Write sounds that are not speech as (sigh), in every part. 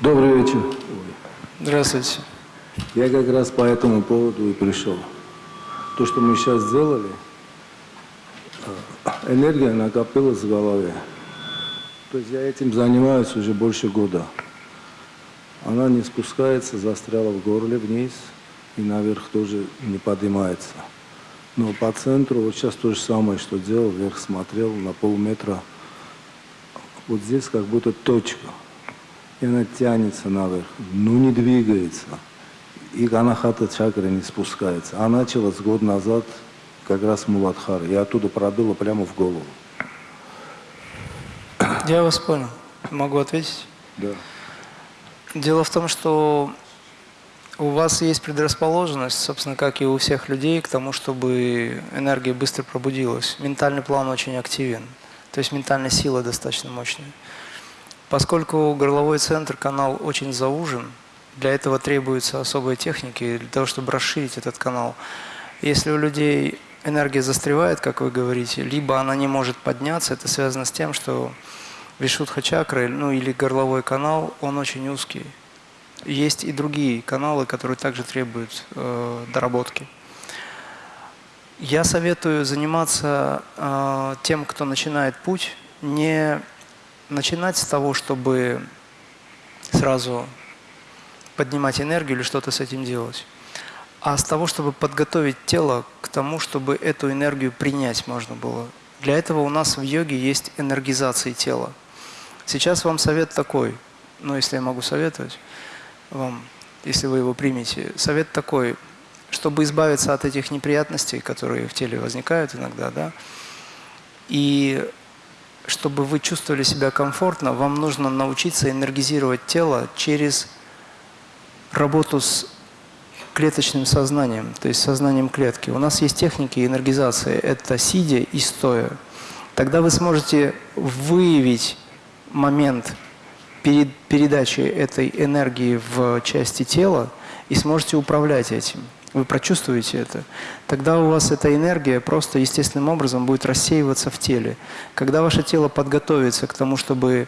Добрый вечер. Здравствуйте. Я как раз по этому поводу и пришел. То, что мы сейчас сделали, э, энергия накопилась в голове. То есть я этим занимаюсь уже больше года. Она не спускается, застряла в горле вниз и наверх тоже не поднимается. Но по центру вот сейчас то же самое, что делал, вверх смотрел на полметра. Вот здесь как будто точка. И она тянется наверх, но не двигается. И анахата чакра не спускается. А началась год назад как раз Муладхар. И оттуда пробило прямо в голову. Я вас понял. Могу ответить? Да. Дело в том, что у вас есть предрасположенность, собственно, как и у всех людей, к тому, чтобы энергия быстро пробудилась. Ментальный план очень активен, то есть ментальная сила достаточно мощная. Поскольку горловой центр, канал очень заужен, для этого требуются особые техники, для того, чтобы расширить этот канал. Если у людей энергия застревает, как вы говорите, либо она не может подняться, это связано с тем, что Вишудха чакра, ну или горловой канал, он очень узкий. Есть и другие каналы, которые также требуют э, доработки. Я советую заниматься э, тем, кто начинает путь, не начинать с того, чтобы сразу поднимать энергию или что-то с этим делать, а с того, чтобы подготовить тело к тому, чтобы эту энергию принять можно было. Для этого у нас в йоге есть энергизация тела. Сейчас вам совет такой, ну если я могу советовать вам, если вы его примете, совет такой, чтобы избавиться от этих неприятностей, которые в теле возникают иногда, да, и чтобы вы чувствовали себя комфортно, вам нужно научиться энергизировать тело через работу с клеточным сознанием, то есть сознанием клетки. У нас есть техники энергизации, это сидя и стоя. Тогда вы сможете выявить момент перед передачи этой энергии в части тела и сможете управлять этим. Вы прочувствуете это. Тогда у вас эта энергия просто естественным образом будет рассеиваться в теле. Когда ваше тело подготовится к тому, чтобы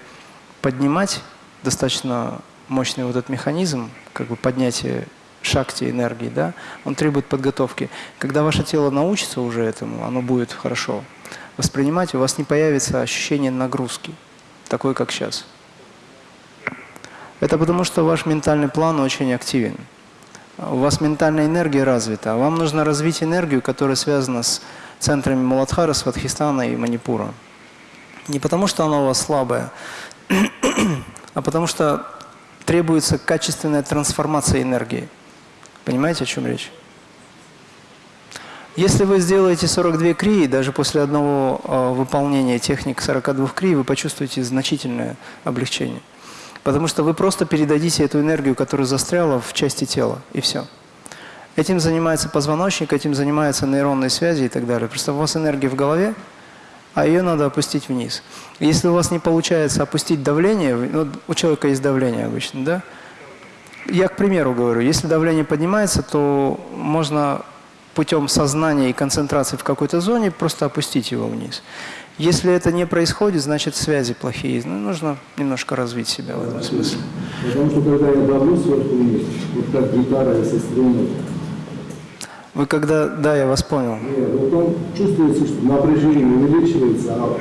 поднимать достаточно мощный вот этот механизм, как бы поднятие шакти энергии, да, он требует подготовки. Когда ваше тело научится уже этому, оно будет хорошо воспринимать, у вас не появится ощущение нагрузки такой, как сейчас. Это потому, что ваш ментальный план очень активен. У вас ментальная энергия развита. Вам нужно развить энергию, которая связана с центрами Муладхара, Сватхистана и Манипура. Не потому, что она у вас слабая, (clears throat) а потому что требуется качественная трансформация энергии. Понимаете, о чем речь? Если вы сделаете 42 крии, даже после одного э, выполнения техник 42 крии, вы почувствуете значительное облегчение. Потому что вы просто передадите эту энергию, которая застряла в части тела, и все. Этим занимается позвоночник, этим занимаются нейронные связи и так далее. Просто у вас энергия в голове, а ее надо опустить вниз. Если у вас не получается опустить давление, ну, у человека есть давление обычно, да? Я, к примеру, говорю, если давление поднимается, то можно путем сознания и концентрации в какой-то зоне просто опустить его вниз. Если это не происходит, значит связи плохие. Ну, нужно немножко развить себя в этом смысле. Потому что когда я давлю сверху вниз, вот как гитара, если струнет, Вы когда... Да, я вас понял. нет, вот он чувствуется, что напряжение увеличивается, а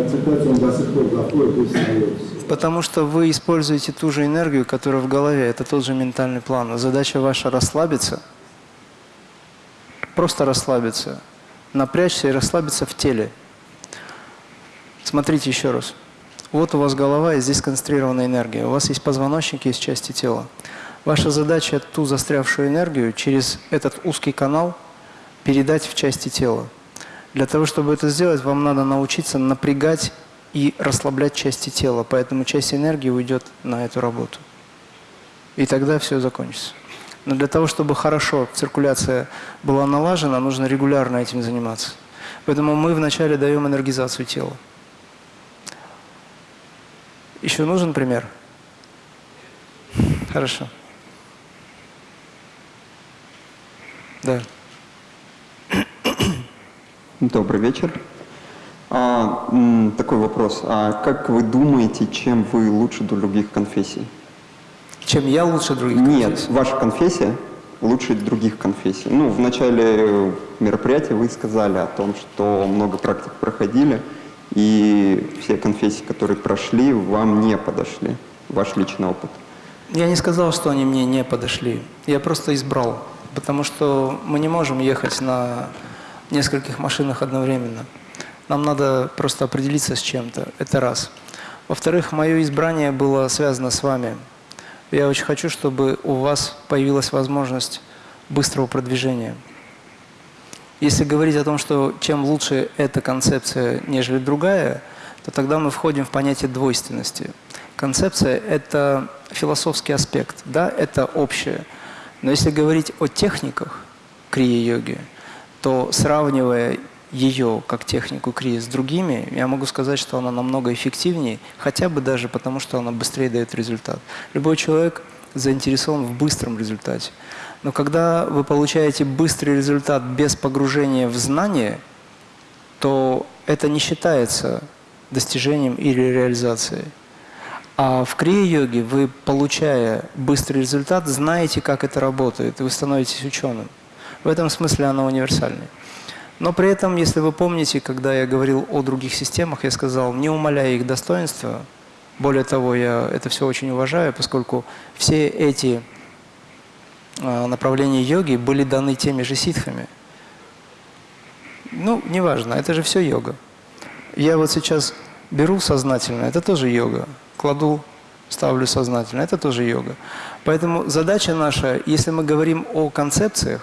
ацетат он до сих пор доходит и остается. Потому что вы используете ту же энергию, которая в голове. Это тот же ментальный план. Задача ваша расслабиться – просто расслабиться, напрячься и расслабиться в теле. Смотрите еще раз. Вот у вас голова, и здесь концентрированная энергия. У вас есть позвоночник, есть части тела. Ваша задача ту застрявшую энергию через этот узкий канал передать в части тела. Для того, чтобы это сделать, вам надо научиться напрягать и расслаблять части тела. Поэтому часть энергии уйдет на эту работу. И тогда все закончится. Но для того, чтобы хорошо циркуляция была налажена, нужно регулярно этим заниматься. Поэтому мы вначале даем энергизацию тела. Еще нужен пример? Хорошо. Да. Добрый вечер. А, такой вопрос. А как вы думаете, чем вы лучше других конфессий? Чем я лучше других Нет, конфессий? ваша конфессия лучше других конфессий. Ну, в начале мероприятия вы сказали о том, что много практик проходили, и все конфессии, которые прошли, вам не подошли. Ваш личный опыт. Я не сказал, что они мне не подошли. Я просто избрал. Потому что мы не можем ехать на нескольких машинах одновременно. Нам надо просто определиться с чем-то. Это раз. Во-вторых, мое избрание было связано с вами. Я очень хочу, чтобы у вас появилась возможность быстрого продвижения. Если говорить о том, что чем лучше эта концепция, нежели другая, то тогда мы входим в понятие двойственности. Концепция – это философский аспект, да, это общее. Но если говорить о техниках крия-йоги, то сравнивая ее как технику крия с другими, я могу сказать, что она намного эффективнее, хотя бы даже потому, что она быстрее дает результат. Любой человек заинтересован в быстром результате. Но когда вы получаете быстрый результат без погружения в знание, то это не считается достижением или реализацией. А в крия-йоге вы, получая быстрый результат, знаете, как это работает, и вы становитесь ученым. В этом смысле она универсальная. Но при этом, если вы помните, когда я говорил о других системах, я сказал, не умаляя их достоинства, более того, я это все очень уважаю, поскольку все эти направления йоги были даны теми же ситхами. Ну, неважно, это же все йога. Я вот сейчас беру сознательно, это тоже йога. Кладу, ставлю сознательно, это тоже йога. Поэтому задача наша, если мы говорим о концепциях,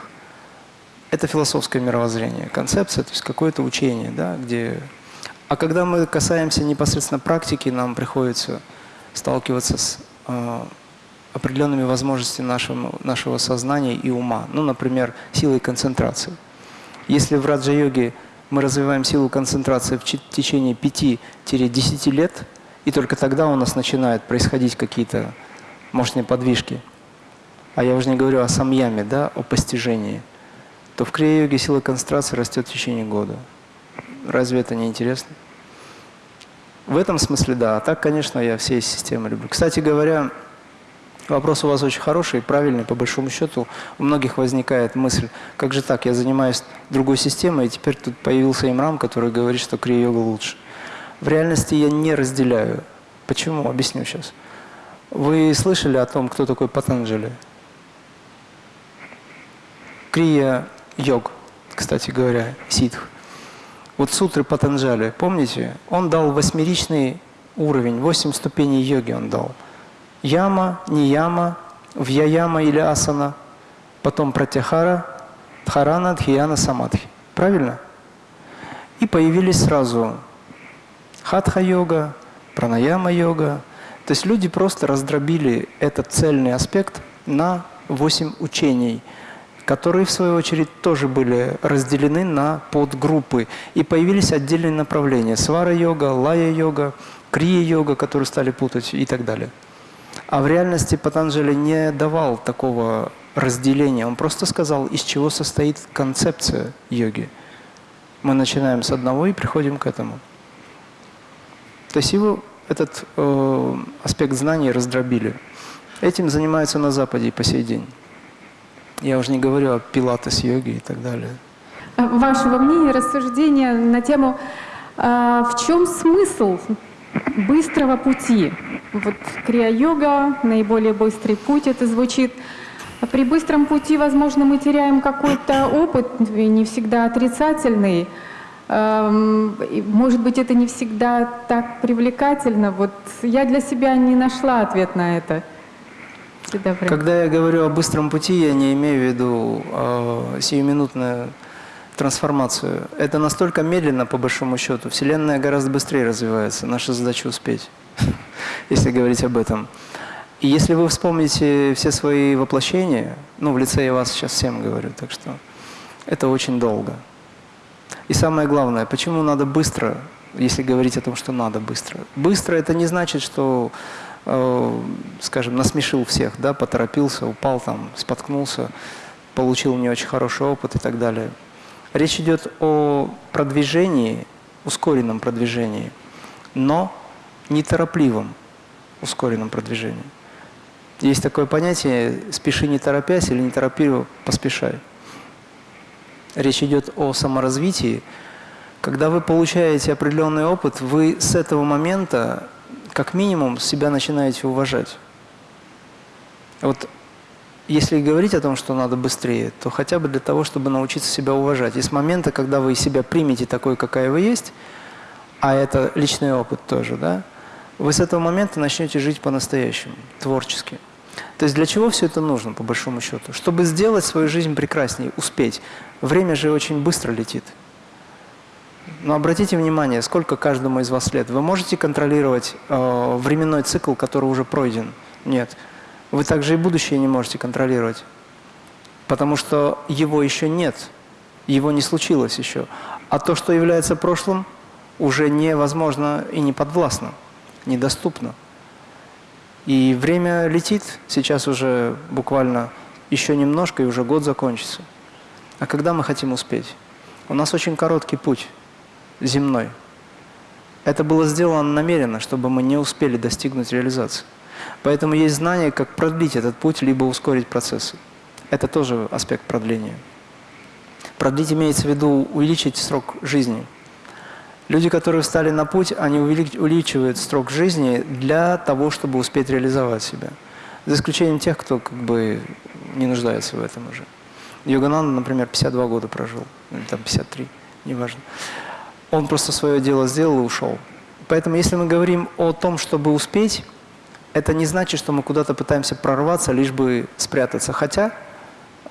это философское мировоззрение. Концепция, то есть какое-то учение, да, где... А когда мы касаемся непосредственно практики, нам приходится сталкиваться с э, определенными возможностями нашего, нашего сознания и ума. Ну, например, силой концентрации. Если в раджа-йоге мы развиваем силу концентрации в течение 5-10 лет, и только тогда у нас начинают происходить какие-то мощные подвижки. А я уже не говорю о самьяме, да, о постижении – то в крия-йоге сила концентрации растет в течение года. Разве это не интересно? В этом смысле да. А так, конечно, я все системы люблю. Кстати говоря, вопрос у вас очень хороший, правильный, по большому счету. У многих возникает мысль, как же так, я занимаюсь другой системой, и теперь тут появился имрам, который говорит, что крия-йога лучше. В реальности я не разделяю. Почему? Объясню сейчас. Вы слышали о том, кто такой Патанджали? Крия йог, кстати говоря, ситх. Вот сутры Патанджали, помните? Он дал восьмеричный уровень, восемь ступеней йоги он дал. Яма, нияма, вьяяма или асана, потом пратяхара, дхарана, дхияна, самадхи. Правильно? И появились сразу хатха-йога, пранаяма-йога. То есть люди просто раздробили этот цельный аспект на восемь учений – которые, в свою очередь, тоже были разделены на подгруппы. И появились отдельные направления. Свара-йога, лая-йога, крия-йога, которые стали путать и так далее. А в реальности Патанджали не давал такого разделения. Он просто сказал, из чего состоит концепция йоги. Мы начинаем с одного и приходим к этому. То есть его этот э, аспект знаний раздробили. Этим занимаются на Западе и по сей день. Я уже не говорю о пилатес-йоге и так далее. Вашего мнения, рассуждения на тему, а, в чем смысл быстрого пути? Вот крия-йога, наиболее быстрый путь, это звучит. А при быстром пути, возможно, мы теряем какой-то опыт, не всегда отрицательный. Может быть, это не всегда так привлекательно. Вот я для себя не нашла ответ на это. Когда я говорю о быстром пути, я не имею в виду э, сиюминутную трансформацию. Это настолько медленно, по большому счету. Вселенная гораздо быстрее развивается. Наша задача успеть, (laughs) если говорить об этом. И если вы вспомните все свои воплощения, ну, в лице я вас сейчас всем говорю, так что это очень долго. И самое главное, почему надо быстро, если говорить о том, что надо быстро? Быстро – это не значит, что Э, скажем, насмешил всех, да, поторопился, упал там, споткнулся, получил не очень хороший опыт и так далее. Речь идет о продвижении, ускоренном продвижении, но неторопливом ускоренном продвижении. Есть такое понятие «спеши не торопясь» или «не торопи, поспешай». Речь идет о саморазвитии. Когда вы получаете определенный опыт, вы с этого момента, как минимум, себя начинаете уважать. Вот если говорить о том, что надо быстрее, то хотя бы для того, чтобы научиться себя уважать. И с момента, когда вы себя примете такой, какая вы есть, а это личный опыт тоже, да, вы с этого момента начнете жить по-настоящему, творчески. То есть для чего все это нужно, по большому счету? Чтобы сделать свою жизнь прекраснее, успеть. Время же очень быстро летит. Но обратите внимание, сколько каждому из вас лет. Вы можете контролировать э, временной цикл, который уже пройден? Нет. Вы также и будущее не можете контролировать. Потому что его еще нет. Его не случилось еще. А то, что является прошлым, уже невозможно и не подвластно, недоступно. И время летит, сейчас уже буквально еще немножко, и уже год закончится. А когда мы хотим успеть? У нас очень короткий путь земной. Это было сделано намеренно, чтобы мы не успели достигнуть реализации. Поэтому есть знание, как продлить этот путь, либо ускорить процессы. Это тоже аспект продления. Продлить имеется в виду увеличить срок жизни – Люди, которые встали на путь, они увеличивают срок жизни для того, чтобы успеть реализовать себя. За исключением тех, кто как бы не нуждается в этом уже. Йогананда, например, 52 года прожил, или там 53, неважно. Он просто свое дело сделал и ушел. Поэтому если мы говорим о том, чтобы успеть, это не значит, что мы куда-то пытаемся прорваться, лишь бы спрятаться. Хотя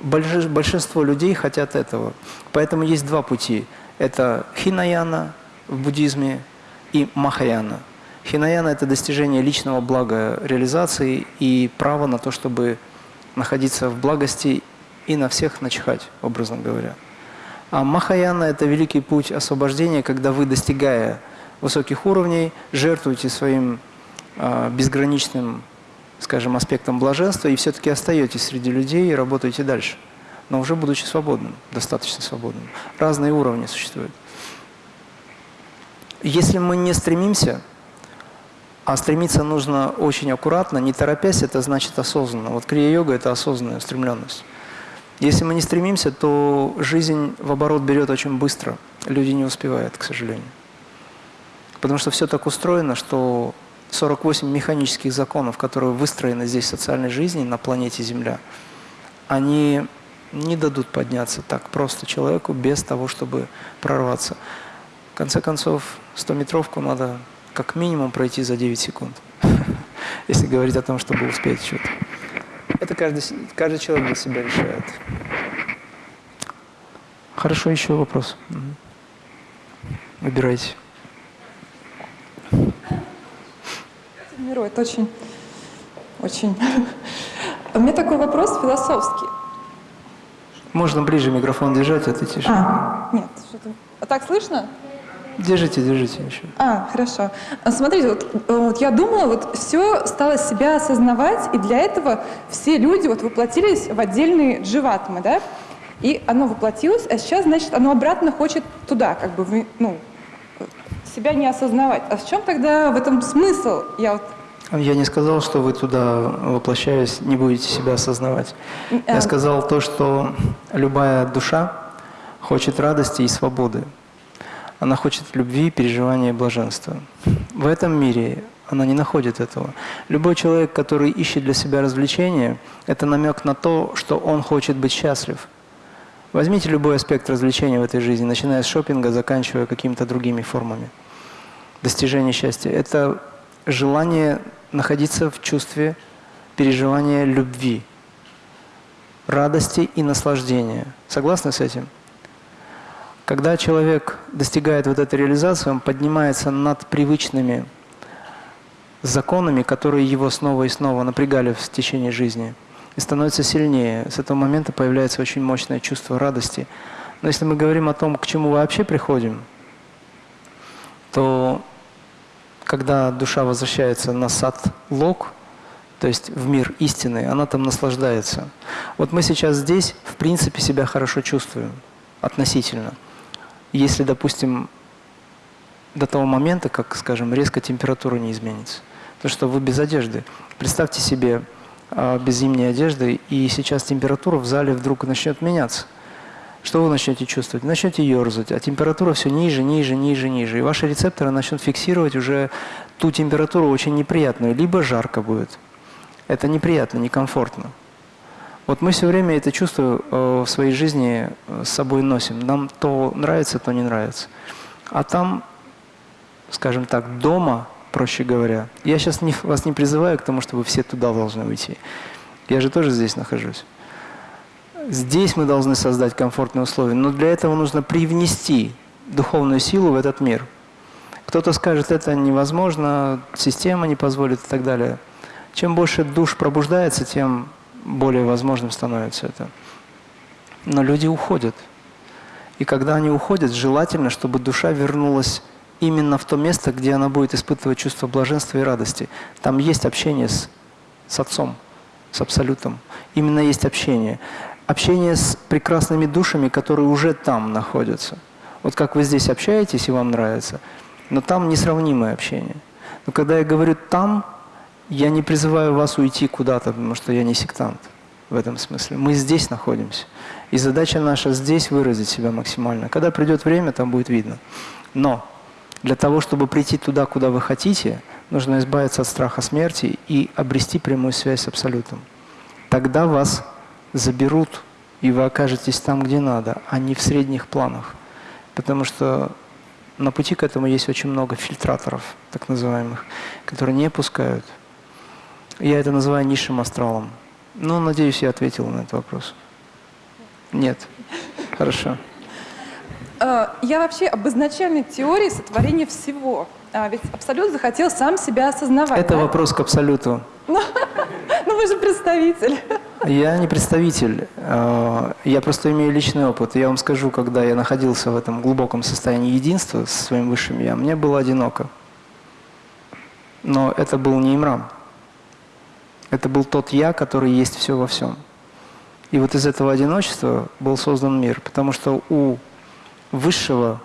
большинство людей хотят этого. Поэтому есть два пути. Это хинаяна, в буддизме и Махаяна. Хинаяна – это достижение личного блага реализации и право на то, чтобы находиться в благости и на всех начихать, образно говоря. А Махаяна – это великий путь освобождения, когда вы, достигая высоких уровней, жертвуете своим безграничным, скажем, аспектом блаженства и все-таки остаетесь среди людей и работаете дальше, но уже будучи свободным, достаточно свободным. Разные уровни существуют. Если мы не стремимся, а стремиться нужно очень аккуратно, не торопясь, это значит осознанно. Вот крия-йога – это осознанная устремленность. Если мы не стремимся, то жизнь в оборот берет очень быстро. Люди не успевают, к сожалению. Потому что все так устроено, что 48 механических законов, которые выстроены здесь в социальной жизни на планете Земля, они не дадут подняться так просто человеку без того, чтобы прорваться. В конце концов, 100-метровку надо как минимум пройти за 9 секунд, (laughs) если говорить о том, чтобы успеть что-то. Это каждый, каждый человек для себя решает. Хорошо, еще вопрос. Выбирайте. Миру, это очень, очень... (laughs) У меня такой вопрос философский. Можно ближе микрофон держать, это тише. А, нет, что-то... А так слышно? Держите, держите еще. А, хорошо. А, смотрите, вот, вот я думала, вот все стало себя осознавать, и для этого все люди вот воплотились в отдельные дживатмы, да? И оно воплотилось, а сейчас, значит, оно обратно хочет туда, как бы, ну, себя не осознавать. А в чем тогда в этом смысл? Я вот я не сказал, что вы туда, воплощаясь, не будете себя осознавать. Я а. сказал то, что любая душа хочет радости и свободы. Она хочет любви, переживания и блаженства. В этом мире она не находит этого. Любой человек, который ищет для себя развлечения, это намек на то, что он хочет быть счастлив. Возьмите любой аспект развлечения в этой жизни, начиная с шопинга, заканчивая какими-то другими формами достижения счастья. Это желание находиться в чувстве переживания любви, радости и наслаждения. Согласны с этим? Когда человек достигает вот этой реализации, он поднимается над привычными законами, которые его снова и снова напрягали в течение жизни, и становится сильнее. С этого момента появляется очень мощное чувство радости. Но если мы говорим о том, к чему вообще приходим, то когда душа возвращается на сад лог, то есть в мир истины, она там наслаждается. Вот мы сейчас здесь, в принципе, себя хорошо чувствуем относительно. Если, допустим, до того момента, как, скажем, резко температура не изменится. то что вы без одежды. Представьте себе а, без зимней одежды, и сейчас температура в зале вдруг начнет меняться. Что вы начнете чувствовать? Начнете ерзать, а температура все ниже, ниже, ниже, ниже. И ваши рецепторы начнут фиксировать уже ту температуру очень неприятную, либо жарко будет. Это неприятно, некомфортно. Вот мы все время это чувство э, в своей жизни э, с собой носим. Нам то нравится, то не нравится. А там, скажем так, дома, проще говоря, я сейчас не, вас не призываю к тому, чтобы все туда должны уйти. Я же тоже здесь нахожусь. Здесь мы должны создать комфортные условия, но для этого нужно привнести духовную силу в этот мир. Кто-то скажет, это невозможно, система не позволит и так далее. Чем больше душ пробуждается, тем более возможным становится это. Но люди уходят. И когда они уходят, желательно, чтобы душа вернулась именно в то место, где она будет испытывать чувство блаженства и радости. Там есть общение с, с Отцом, с Абсолютом. Именно есть общение. Общение с прекрасными душами, которые уже там находятся. Вот как вы здесь общаетесь и вам нравится, но там несравнимое общение. Но когда я говорю «там», я не призываю вас уйти куда-то, потому что я не сектант в этом смысле. Мы здесь находимся. И задача наша здесь выразить себя максимально. Когда придет время, там будет видно. Но для того, чтобы прийти туда, куда вы хотите, нужно избавиться от страха смерти и обрести прямую связь с Абсолютом. Тогда вас заберут, и вы окажетесь там, где надо, а не в средних планах. Потому что на пути к этому есть очень много фильтраторов, так называемых, которые не пускают. Я это называю низшим астралом. Ну, надеюсь, я ответил на этот вопрос. Нет. Хорошо. А, Я вообще об изначальной теории сотворения всего. А, Ведь Абсолют захотел сам себя осознавать. Это да? вопрос к Абсолюту. (laughs) Ну вы же представитель. Я не представитель, э, я просто имею личный опыт. Я вам скажу, когда я находился в этом глубоком состоянии единства со своим высшим Я, мне было одиноко. Но это был не Имрам. Это был тот Я, который есть все во всем. И вот из этого одиночества был создан мир. Потому что у высшего,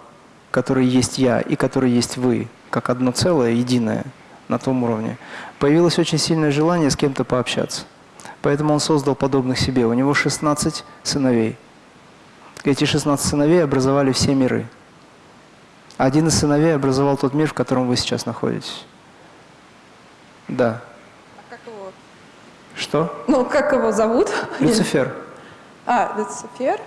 который есть Я и который есть вы, как одно целое, единое на том уровне, появилось очень сильное желание с кем-то пообщаться. Поэтому он создал подобных себе. У него 16 сыновей. Эти 16 сыновей образовали все миры. Один из сыновей образовал тот мир, в котором вы сейчас находитесь. Да. А как его? Что? Ну, как его зовут? Люцифер. А, Люцифер.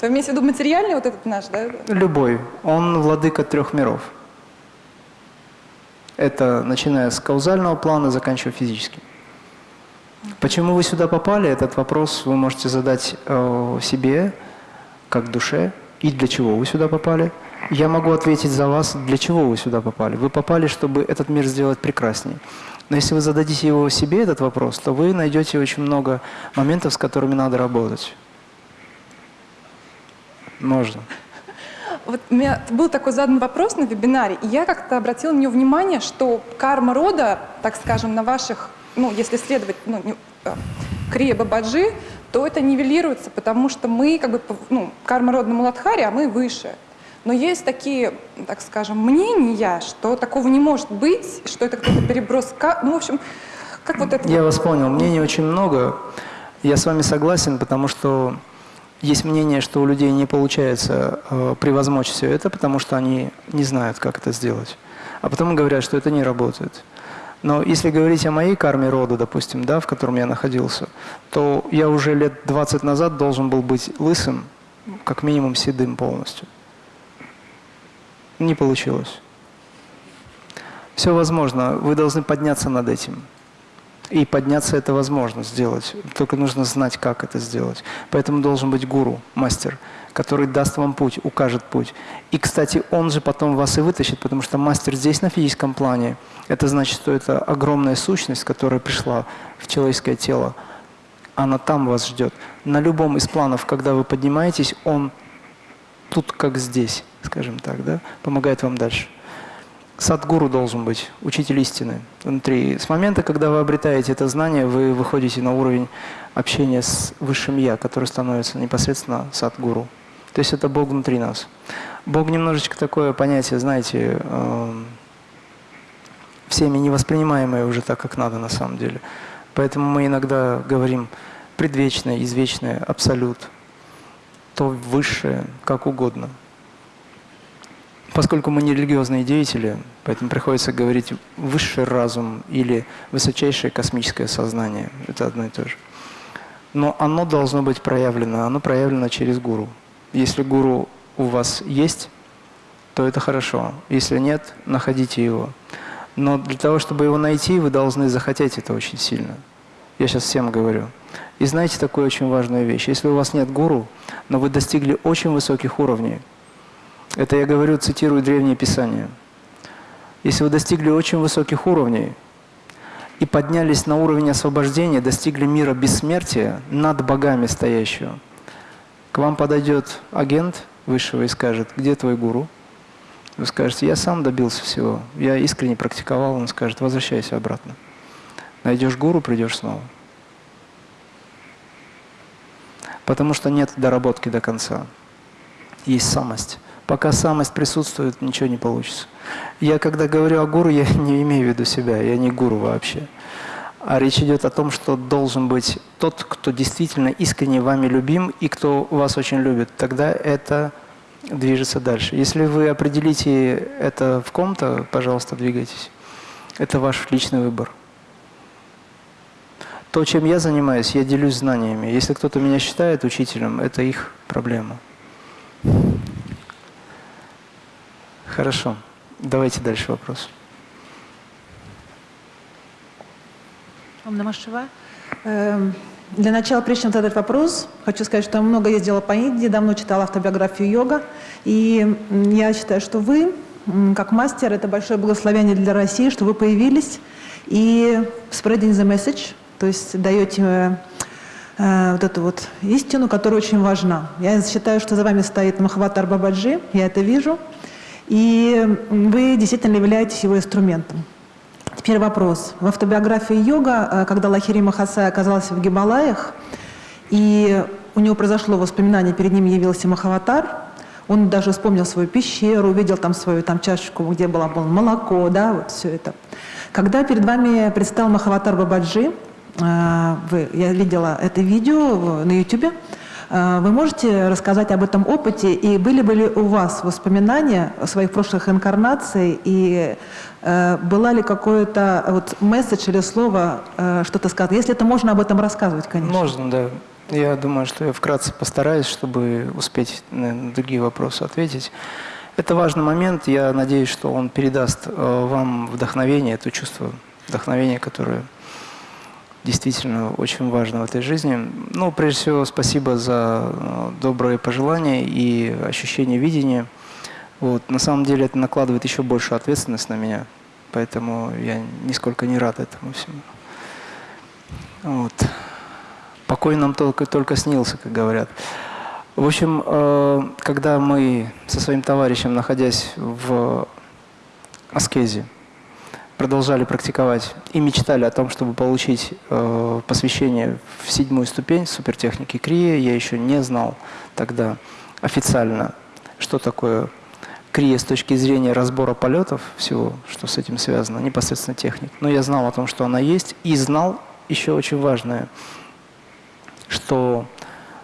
То имеете в виду материальный вот этот наш, да? Любой. Он владыка трех миров. Это начиная с каузального плана, заканчивая физическим. Почему вы сюда попали, этот вопрос вы можете задать э, себе, как душе, и для чего вы сюда попали. Я могу ответить за вас, для чего вы сюда попали. Вы попали, чтобы этот мир сделать прекраснее. Но если вы зададите его себе, этот вопрос, то вы найдете очень много моментов, с которыми надо работать. Можно. Вот у меня был такой задан вопрос на вебинаре, и я как-то обратила на него внимание, что карма рода, так скажем, на ваших, ну, если следовать ну, не- э, Крия Бабаджи, то это нивелируется, потому что мы, как бы, ну, карма рода на Муладхаре, а мы выше. Но есть такие, так скажем, мнения, что такого не может быть, что это какой-то переброс, ну, в общем, как вот это... Я вас понял. Мнений очень много. Я с вами согласен, потому что есть мнение, что у людей не получается э, превозмочь все это, потому что они не знают, как это сделать. А потом говорят, что это не работает. Но если говорить о моей карме рода, допустим, да, в котором я находился, то я уже лет 20 назад должен был быть лысым, как минимум седым полностью. Не получилось. Все возможно. Вы должны подняться над этим. И подняться это возможно сделать. Только нужно знать, как это сделать. Поэтому должен быть гуру, мастер, который даст вам путь, укажет путь. И, кстати, он же потом вас и вытащит, потому что мастер здесь, на физическом плане, это значит, что это огромная сущность, которая пришла в человеческое тело. Она там вас ждет. На любом из планов, когда вы поднимаетесь, он тут как здесь, скажем так, да, помогает вам дальше. Садгуру должен быть, учитель истины внутри. С момента, когда вы обретаете это знание, вы выходите на уровень общения с Высшим Я, который становится непосредственно Садгуру. То есть это Бог внутри нас. Бог немножечко такое понятие, знаете, эм, всеми не воспринимаемое уже так, как надо на самом деле. Поэтому мы иногда говорим предвечное, извечное, абсолют, то высшее, как угодно. Поскольку мы не религиозные деятели, поэтому приходится говорить высший разум или высочайшее космическое сознание. Это одно и то же. Но оно должно быть проявлено, оно проявлено через гуру. Если гуру у вас есть, то это хорошо. Если нет, находите его. Но для того, чтобы его найти, вы должны захотеть это очень сильно. Я сейчас всем говорю. И знаете такую очень важную вещь. Если у вас нет гуру, но вы достигли очень высоких уровней, это я говорю, цитирую Древнее Писание. Если вы достигли очень высоких уровней и поднялись на уровень освобождения, достигли мира бессмертия над богами стоящего, к вам подойдет агент высшего и скажет, где твой гуру? Вы скажете, я сам добился всего, я искренне практиковал, он скажет, возвращайся обратно. Найдешь гуру, придешь снова. Потому что нет доработки до конца. Есть самость. Пока самость присутствует, ничего не получится. Я когда говорю о гуру, (laughs) я не имею в виду себя, я не гуру вообще. А речь идет о том, что должен быть тот, кто действительно искренне вами любим и кто вас очень любит. Тогда это движется дальше. Если вы определите это в ком-то, пожалуйста, двигайтесь. Это ваш личный выбор. То, чем я занимаюсь, я делюсь знаниями. Если кто-то меня считает учителем, это их проблема. Хорошо. Давайте дальше вопрос. Ом Намашева. Эм, для начала, прежде чем задать вопрос, хочу сказать, что я много ездила по Индии, давно читала автобиографию йога. И я считаю, что вы, как мастер, это большое благословение для России, что вы появились и spreading the message, то есть даете э, вот эту вот истину, которая очень важна. Я считаю, что за вами стоит Махаватар Бабаджи, я это вижу, и вы действительно являетесь его инструментом. Теперь вопрос. В автобиографии йога, э, когда Лахири Махасай оказался в Гималаях, и у него произошло воспоминание, перед ним явился Махаватар, он даже вспомнил свою пещеру, увидел там свою там, чашечку, где было, было молоко, да, вот все это. Когда перед вами предстал Махаватар Бабаджи, э, вы, я видела это видео на YouTube, вы можете рассказать об этом опыте, и были бы ли у вас воспоминания о своих прошлых инкарнаций, и Э, была ли какой-то вот месседж или слово, э, что-то сказать? Если это можно об этом рассказывать, конечно. Можно, да. Я думаю, что я вкратце постараюсь, чтобы успеть на другие вопросы ответить. Это важный момент. Я надеюсь, что он передаст э, вам вдохновение, это чувство вдохновения, которое действительно очень важно в этой жизни. Ну, прежде всего, спасибо за добрые пожелания и ощущение видения. Вот. На самом деле это накладывает еще большую ответственность на меня, поэтому я нисколько не рад этому всему. Вот. Покой нам только, только снился, как говорят. В общем, э, когда мы со своим товарищем, находясь в аскезе, продолжали практиковать и мечтали о том, чтобы получить э, посвящение в седьмую ступень супертехники Крия, я еще не знал тогда официально, что такое крия с точки зрения разбора полетов, всего, что с этим связано, непосредственно техник. Но я знал о том, что она есть, и знал еще очень важное, что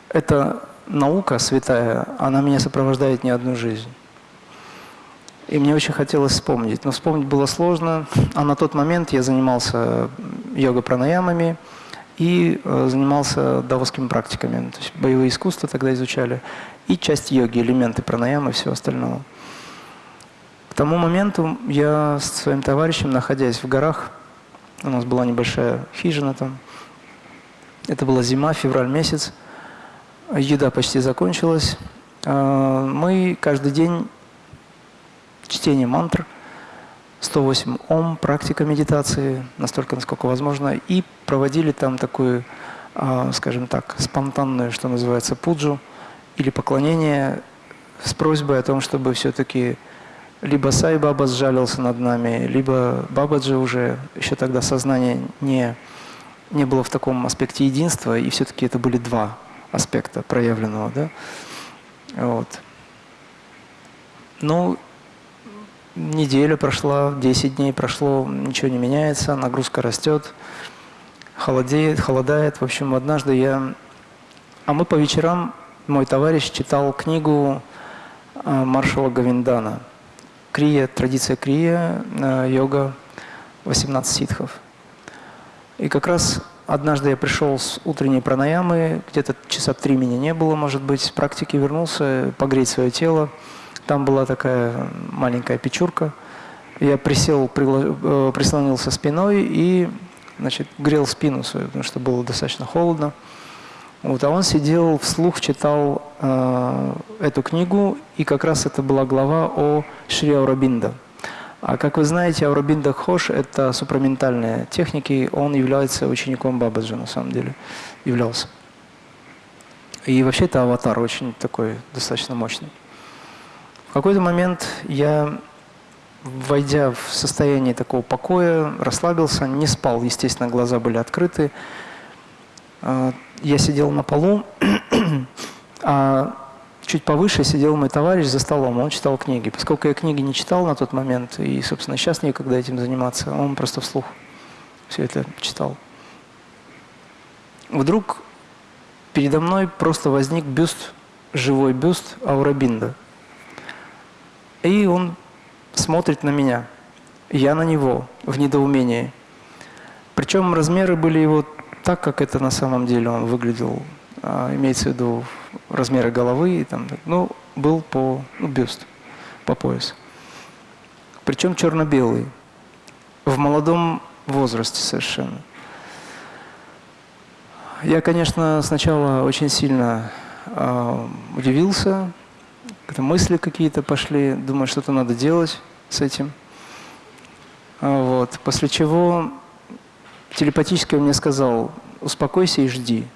эта наука святая, она меня сопровождает не одну жизнь. И мне очень хотелось вспомнить. Но вспомнить было сложно. А на тот момент я занимался йога-пранаямами и э, занимался даосскими практиками. То есть боевые искусства тогда изучали. И часть йоги, элементы пранаямы и всего остального. К тому моменту я с своим товарищем, находясь в горах, у нас была небольшая хижина там, это была зима, февраль месяц, еда почти закончилась. А, мы каждый день чтение мантр, 108 ом, практика медитации, настолько, насколько возможно, и проводили там такую, а, скажем так, спонтанную, что называется, пуджу, или поклонение с просьбой о том, чтобы все-таки либо Сай Баба сжалился над нами, либо Бабаджи уже, еще тогда сознание не, не было в таком аспекте единства, и все-таки это были два аспекта проявленного. Да? Вот. Ну, неделя прошла, 10 дней прошло, ничего не меняется, нагрузка растет. холодеет, холодает. В общем, однажды я... А мы по вечерам, мой товарищ читал книгу а, маршала Гавиндана. Крия, традиция крия, а, йога, 18 ситхов. И как раз однажды я пришел с утренней пранаямы, где-то часа три меня не было, может быть, с практики вернулся, погреть свое тело. Там была такая маленькая печурка. Я присел, э, прислонился спиной и значит, грел спину свою, потому что было достаточно холодно. Вот, а он сидел, вслух читал э, эту книгу, и как раз это была глава о Шри Аурабинда. А как вы знаете, Аурабинда Хош – это супраментальные техники, он является учеником Бабаджи, на самом деле, являлся. И вообще это аватар очень такой, достаточно мощный. В какой-то момент я, войдя в состояние такого покоя, расслабился, не спал, естественно, глаза были открыты. А, я сидел на полу, (clears throat) а чуть повыше сидел мой товарищ за столом, он читал книги. Поскольку я книги не читал на тот момент, и, собственно, сейчас некогда этим заниматься, он просто вслух все это читал. Вдруг передо мной просто возник бюст, живой бюст Аурабинда. И он смотрит на меня, я на него в недоумении. Причем размеры были его так, как это на самом деле он выглядел, а, имеется в виду размеры головы, и там, ну, был по ну, бюст, по пояс. Причем черно-белый, в молодом возрасте совершенно. Я, конечно, сначала очень сильно э, удивился, это мысли какие-то пошли, думаю, что-то надо делать с этим. А, вот. После чего телепатически он мне сказал, успокойся и жди.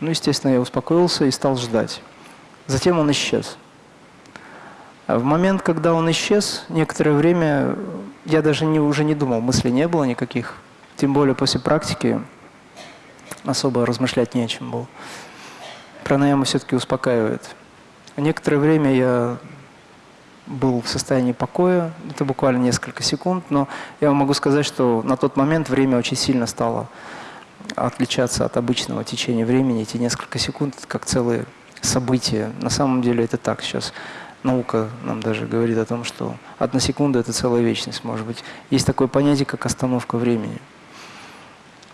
Ну, естественно, я успокоился и стал ждать. Затем он исчез. А в момент, когда он исчез, некоторое время я даже не, уже не думал, мыслей не было никаких. Тем более после практики особо размышлять не о чем было. Пранаяма все-таки успокаивает. Некоторое время я был в состоянии покоя, это буквально несколько секунд, но я могу сказать, что на тот момент время очень сильно стало отличаться от обычного течения времени. Эти несколько секунд как целые события. На самом деле это так. Сейчас наука нам даже говорит о том, что одна секунда – это целая вечность, может быть. Есть такое понятие, как остановка времени.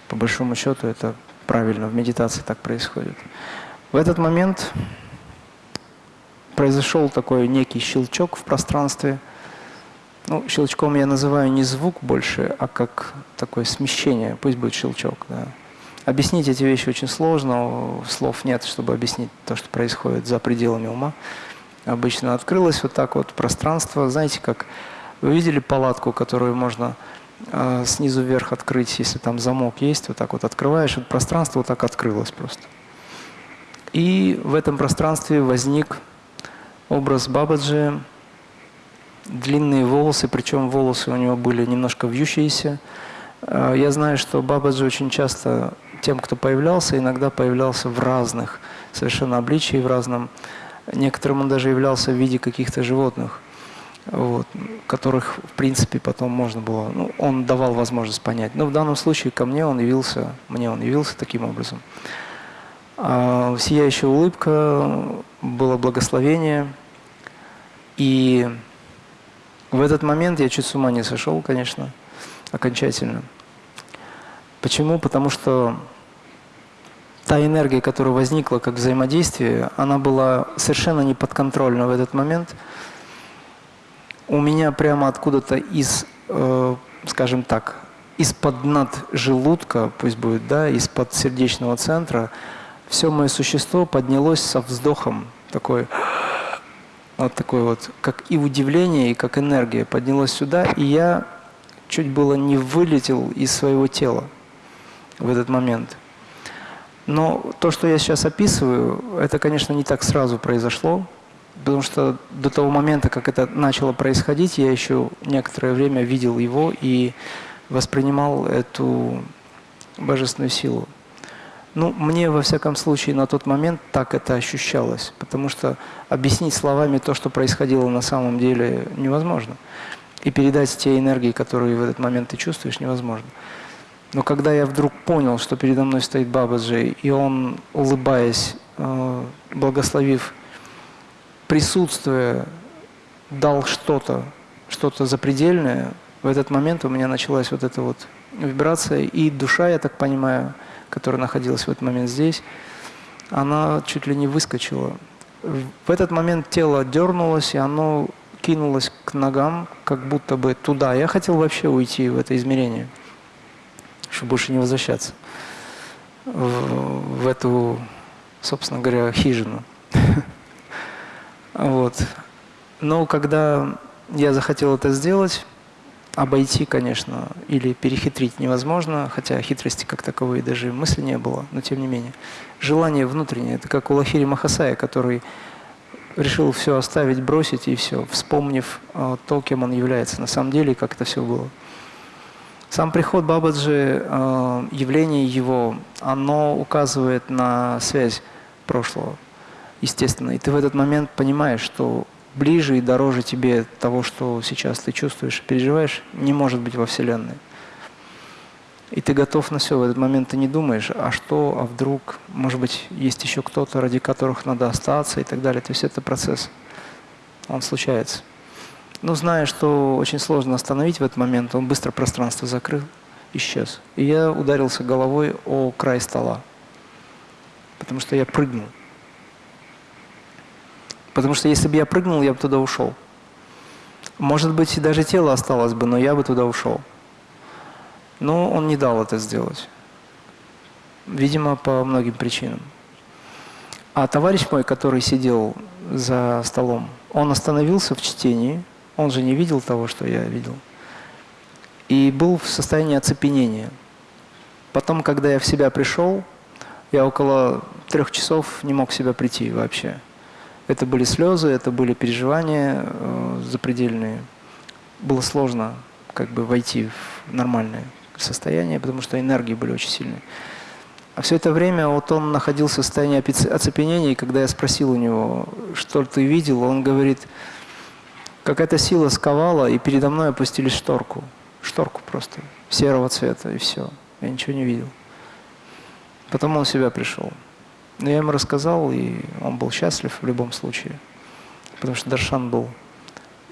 По большому счету это правильно, в медитации так происходит. В этот момент произошел такой некий щелчок в пространстве. Ну, щелчком я называю не звук больше, а как такое смещение. Пусть будет щелчок. Да. Объяснить эти вещи очень сложно, слов нет, чтобы объяснить то, что происходит за пределами ума. Обычно открылось вот так вот пространство. Знаете, как вы видели палатку, которую можно э, снизу вверх открыть, если там замок есть, вот так вот открываешь, вот пространство вот так открылось просто. И в этом пространстве возник образ Бабаджи, длинные волосы, причем волосы у него были немножко вьющиеся. А, я знаю, что Бабаджи очень часто тем, кто появлялся, иногда появлялся в разных совершенно обличии, в разном. Некоторым он даже являлся в виде каких-то животных, вот, которых, в принципе, потом можно было... Ну, он давал возможность понять. Но в данном случае ко мне он явился, мне он явился таким образом. А, сияющая улыбка, было благословение. И в этот момент я чуть с ума не сошел, конечно, окончательно. Почему? Потому что та энергия, которая возникла как взаимодействие, она была совершенно неподконтрольна в этот момент. У меня прямо откуда-то из, э, скажем так, из-под над желудка, пусть будет, да, из-под сердечного центра, все мое существо поднялось со вздохом, такой, вот такой вот, как и удивление, и как энергия поднялось сюда, и я чуть было не вылетел из своего тела в этот момент. Но то, что я сейчас описываю, это, конечно, не так сразу произошло, потому что до того момента, как это начало происходить, я еще некоторое время видел его и воспринимал эту божественную силу. Ну, мне, во всяком случае, на тот момент так это ощущалось, потому что объяснить словами то, что происходило на самом деле, невозможно. И передать те энергии, которые в этот момент ты чувствуешь, невозможно. Но когда я вдруг понял, что передо мной стоит Бабаджи, и он, улыбаясь, э, благословив присутствие, дал что-то, что-то запредельное, в этот момент у меня началась вот эта вот вибрация, и душа, я так понимаю, которая находилась в этот момент здесь, она чуть ли не выскочила. В этот момент тело дернулось, и оно кинулось к ногам, как будто бы туда. Я хотел вообще уйти в это измерение, чтобы больше не возвращаться в, в эту, собственно говоря, хижину. (laughs) Вот. Но когда я захотел это сделать, обойти, конечно, или перехитрить невозможно, хотя хитрости как таковой даже мысли не было, но тем не менее. Желание внутреннее, это как у Лахири Махасая, который решил все оставить, бросить и все, вспомнив э, то, кем он является на самом деле, как это все было. Сам приход Бабаджи, э, явление его, оно указывает на связь прошлого, естественно. И ты в этот момент понимаешь, что ближе и дороже тебе того, что сейчас ты чувствуешь и переживаешь, не может быть во Вселенной. И ты готов на все. В этот момент ты не думаешь, а что, а вдруг, может быть, есть еще кто-то, ради которых надо остаться и так далее. То есть это процесс. Он случается. Но зная, что очень сложно остановить в этот момент, он быстро пространство закрыл, исчез. И я ударился головой о край стола. Потому что я прыгнул. Потому что если бы я прыгнул, я бы туда ушел. Может быть, даже тело осталось бы, но я бы туда ушел. Но он не дал это сделать. Видимо, по многим причинам. А товарищ мой, который сидел за столом, он остановился в чтении, он же не видел того, что я видел, и был в состоянии оцепенения. Потом, когда я в себя пришел, я около трех часов не мог в себя прийти вообще. Это были слезы, это были переживания э, запредельные. Было сложно как бы войти в нормальное состояние, потому что энергии были очень сильные. А все это время вот он находился в состоянии оцепенения, и когда я спросил у него, что ты видел, он говорит, какая-то сила сковала, и передо мной опустили шторку. Шторку просто, серого цвета, и все. Я ничего не видел. Потом он в себя пришел. Но я ему рассказал, и он был счастлив в любом случае. Потому что Даршан был.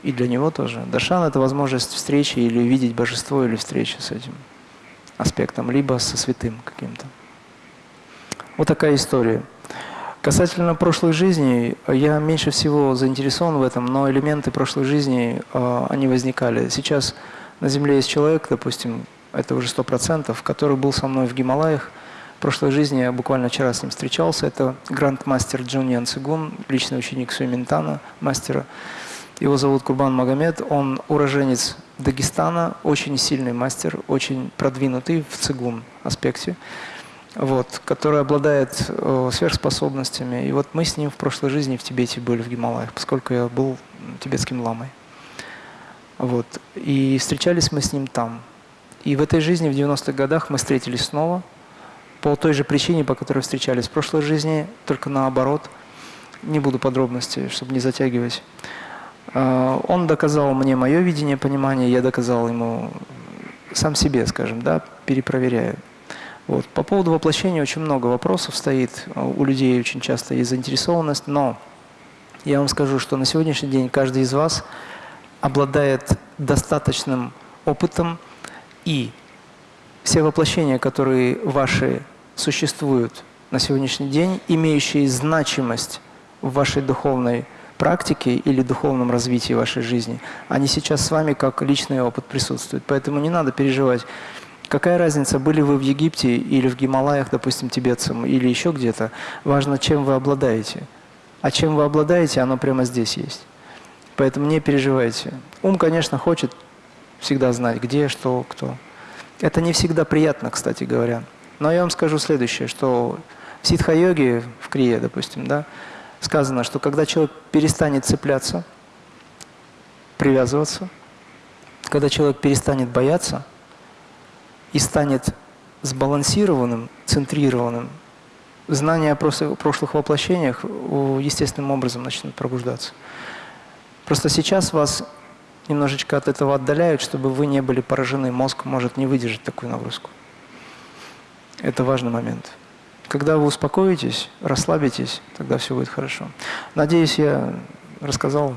И для него тоже. Даршан – это возможность встречи или видеть божество, или встречи с этим аспектом, либо со святым каким-то. Вот такая история. Касательно прошлой жизни, я меньше всего заинтересован в этом, но элементы прошлой жизни, э, они возникали. Сейчас на Земле есть человек, допустим, это уже сто процентов, который был со мной в Гималаях, прошлой жизни я буквально вчера с ним встречался. Это гранд-мастер Джуньян Цигун, личный ученик Суэминтана, мастера. Его зовут Курбан Магомед. Он уроженец Дагестана, очень сильный мастер, очень продвинутый в цигун аспекте, вот, который обладает э, сверхспособностями. И вот мы с ним в прошлой жизни в Тибете были, в Гималаях, поскольку я был тибетским ламой. Вот. И встречались мы с ним там. И в этой жизни, в 90-х годах, мы встретились снова – по той же причине, по которой встречались в прошлой жизни, только наоборот. Не буду подробностей, чтобы не затягивать. А, он доказал мне мое видение, понимание, я доказал ему сам себе, скажем, да, перепроверяю. Вот. По поводу воплощения очень много вопросов стоит, у людей очень часто есть заинтересованность, но я вам скажу, что на сегодняшний день каждый из вас обладает достаточным опытом и все воплощения, которые ваши существуют на сегодняшний день, имеющие значимость в вашей духовной практике или духовном развитии вашей жизни, они сейчас с вами как личный опыт присутствуют. Поэтому не надо переживать. Какая разница, были вы в Египте или в Гималаях, допустим, тибетцем, или еще где-то. Важно, чем вы обладаете. А чем вы обладаете, оно прямо здесь есть. Поэтому не переживайте. Ум, конечно, хочет всегда знать, где, что, кто. Это не всегда приятно, кстати говоря. Но я вам скажу следующее, что в ситха-йоге, в крие, допустим, да, сказано, что когда человек перестанет цепляться, привязываться, когда человек перестанет бояться и станет сбалансированным, центрированным, знания о прошлых воплощениях естественным образом начнут пробуждаться. Просто сейчас вас немножечко от этого отдаляют, чтобы вы не были поражены. Мозг может не выдержать такую нагрузку. Это важный момент. Когда вы успокоитесь, расслабитесь, тогда все будет хорошо. Надеюсь, я рассказал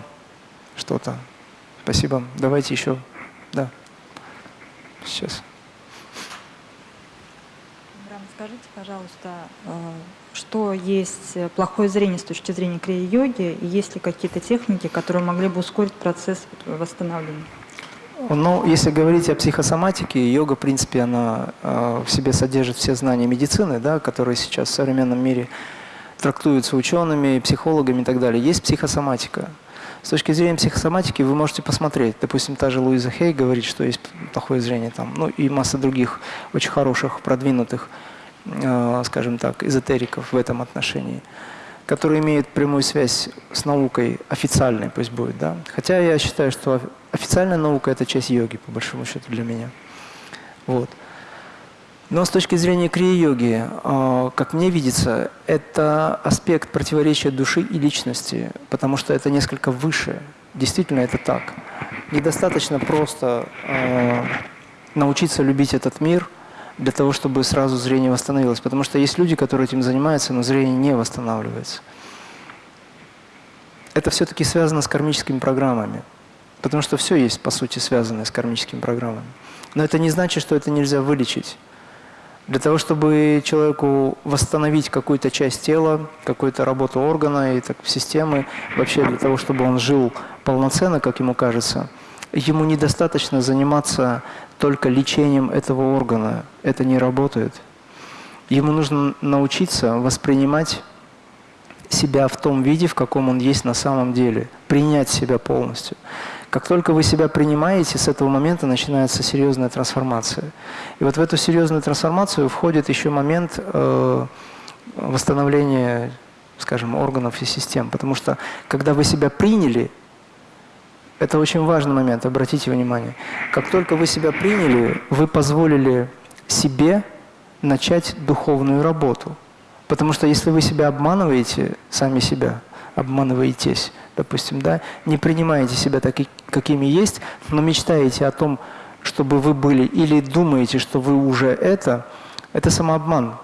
что-то. Спасибо. Давайте еще. Да. Сейчас. Скажите, пожалуйста, э, что есть плохое зрение с точки зрения крия-йоги, и есть ли какие-то техники, которые могли бы ускорить процесс восстановления? Ну, если говорить о психосоматике, йога, в принципе, она э, в себе содержит все знания медицины, да, которые сейчас в современном мире трактуются учеными, психологами и так далее. Есть психосоматика. С точки зрения психосоматики вы можете посмотреть. Допустим, та же Луиза Хей говорит, что есть плохое зрение там, ну и масса других очень хороших, продвинутых, э, скажем так, эзотериков в этом отношении которые имеют прямую связь с наукой официальной, пусть будет, да. Хотя я считаю, что официальная наука – это часть йоги, по большому счету, для меня. Вот. Но с точки зрения крия-йоги, а, как мне видится, это аспект противоречия души и личности, потому что это несколько выше. Действительно, это так. Недостаточно просто а, научиться любить этот мир для того, чтобы сразу зрение восстановилось. Потому что есть люди, которые этим занимаются, но зрение не восстанавливается. Это все-таки связано с кармическими программами. Потому что все есть, по сути, связанное с кармическими программами. Но это не значит, что это нельзя вылечить. Для того, чтобы человеку восстановить какую-то часть тела, какую-то работу органа и так, системы, вообще для того, чтобы он жил полноценно, как ему кажется, ему недостаточно заниматься только лечением этого органа. Это не работает. Ему нужно научиться воспринимать себя в том виде, в каком он есть на самом деле, принять себя полностью. Как только вы себя принимаете, с этого момента начинается серьезная трансформация. И вот в эту серьезную трансформацию входит еще момент э, восстановления, скажем, органов и систем. Потому что когда вы себя приняли, это очень важный момент, обратите внимание. Как только вы себя приняли, вы позволили себе начать духовную работу. Потому что если вы себя обманываете, сами себя, обманываетесь, допустим, да, не принимаете себя такими, какими есть, но мечтаете о том, чтобы вы были, или думаете, что вы уже это, это самообман.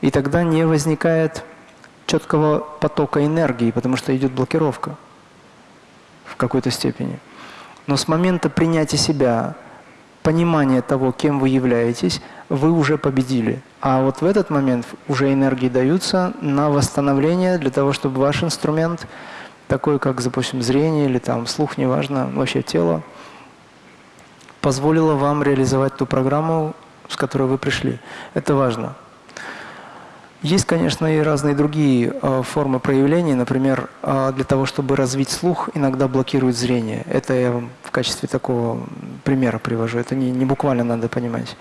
И тогда не возникает четкого потока энергии, потому что идет блокировка в какой-то степени. Но с момента принятия себя, понимания того, кем вы являетесь, вы уже победили. А вот в этот момент уже энергии даются на восстановление для того, чтобы ваш инструмент – такое как, допустим, зрение или там слух, неважно, вообще тело, позволило вам реализовать ту программу, с которой вы пришли. Это важно. Есть, конечно, и разные другие э, формы проявления. Например, э, для того, чтобы развить слух, иногда блокирует зрение. Это я вам в качестве такого примера привожу. Это не, не буквально надо понимать.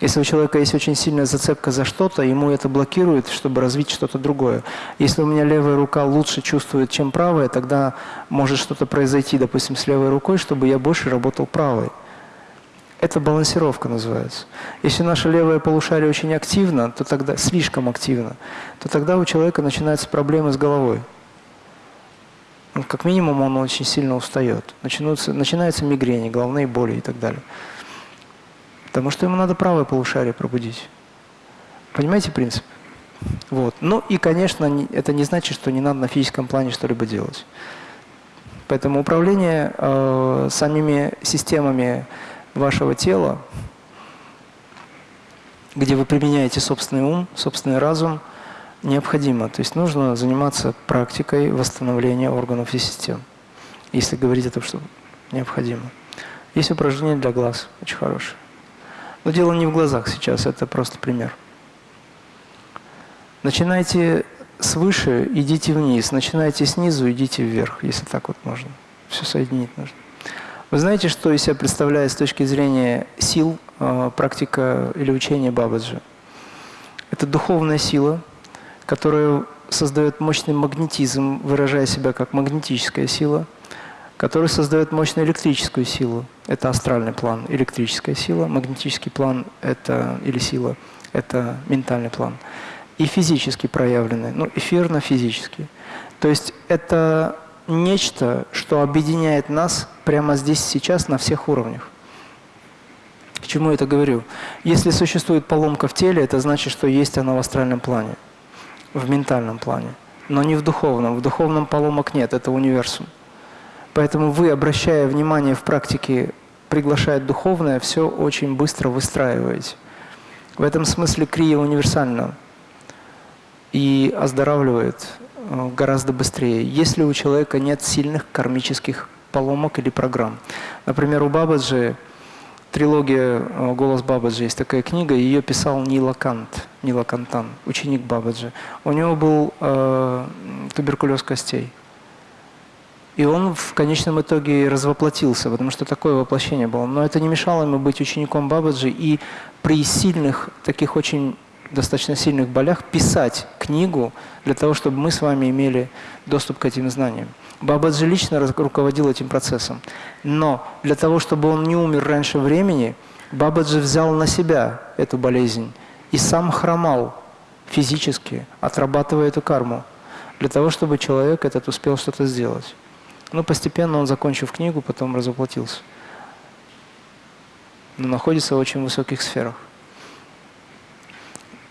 Если у человека есть очень сильная зацепка за что-то, ему это блокирует, чтобы развить что-то другое. Если у меня левая рука лучше чувствует, чем правая, тогда может что-то произойти, допустим, с левой рукой, чтобы я больше работал правой. Это балансировка называется. Если наше левое полушарие очень активно, то тогда слишком активно, то тогда у человека начинаются проблемы с головой. Ну, как минимум он очень сильно устает. Начинаются, начинаются мигрени, головные боли и так далее. Потому что ему надо правое полушарие пробудить. Понимаете принцип? Вот. Ну и, конечно, это не значит, что не надо на физическом плане что-либо делать. Поэтому управление э, самими системами вашего тела, где вы применяете собственный ум, собственный разум, необходимо. То есть нужно заниматься практикой восстановления органов и систем. Если говорить о том, что необходимо. Есть упражнение для глаз, очень хорошее. Но дело не в глазах сейчас, это просто пример. Начинайте свыше, идите вниз. Начинайте снизу, идите вверх, если так вот можно. Все соединить нужно. Вы знаете, что из себя представляет с точки зрения сил э, практика или учение Бабаджи? Это духовная сила, которая создает мощный магнетизм, выражая себя как магнетическая сила – который создает мощную электрическую силу. Это астральный план, электрическая сила. Магнетический план это, или сила – это ментальный план. И физически проявленный, ну, эфирно-физический. То есть это нечто, что объединяет нас прямо здесь сейчас на всех уровнях. чему я это говорю? Если существует поломка в теле, это значит, что есть она в астральном плане, в ментальном плане, но не в духовном. В духовном поломок нет, это универсум. Поэтому вы, обращая внимание в практике, приглашая духовное, все очень быстро выстраиваете. В этом смысле крия универсальна и оздоравливает гораздо быстрее, если у человека нет сильных кармических поломок или программ. Например, у Бабаджи, трилогия э, «Голос Бабаджи» есть такая книга, ее писал Нила Кант, Нила Кантан, ученик Бабаджи. У него был э, туберкулез костей. И он в конечном итоге развоплотился, потому что такое воплощение было. Но это не мешало ему быть учеником Бабаджи и при сильных, таких очень достаточно сильных болях писать книгу для того, чтобы мы с вами имели доступ к этим знаниям. Бабаджи лично руководил этим процессом. Но для того, чтобы он не умер раньше времени, Бабаджи взял на себя эту болезнь и сам хромал физически, отрабатывая эту карму, для того, чтобы человек этот успел что-то сделать. Но постепенно он, закончив книгу, потом разоплатился. Но находится в очень высоких сферах.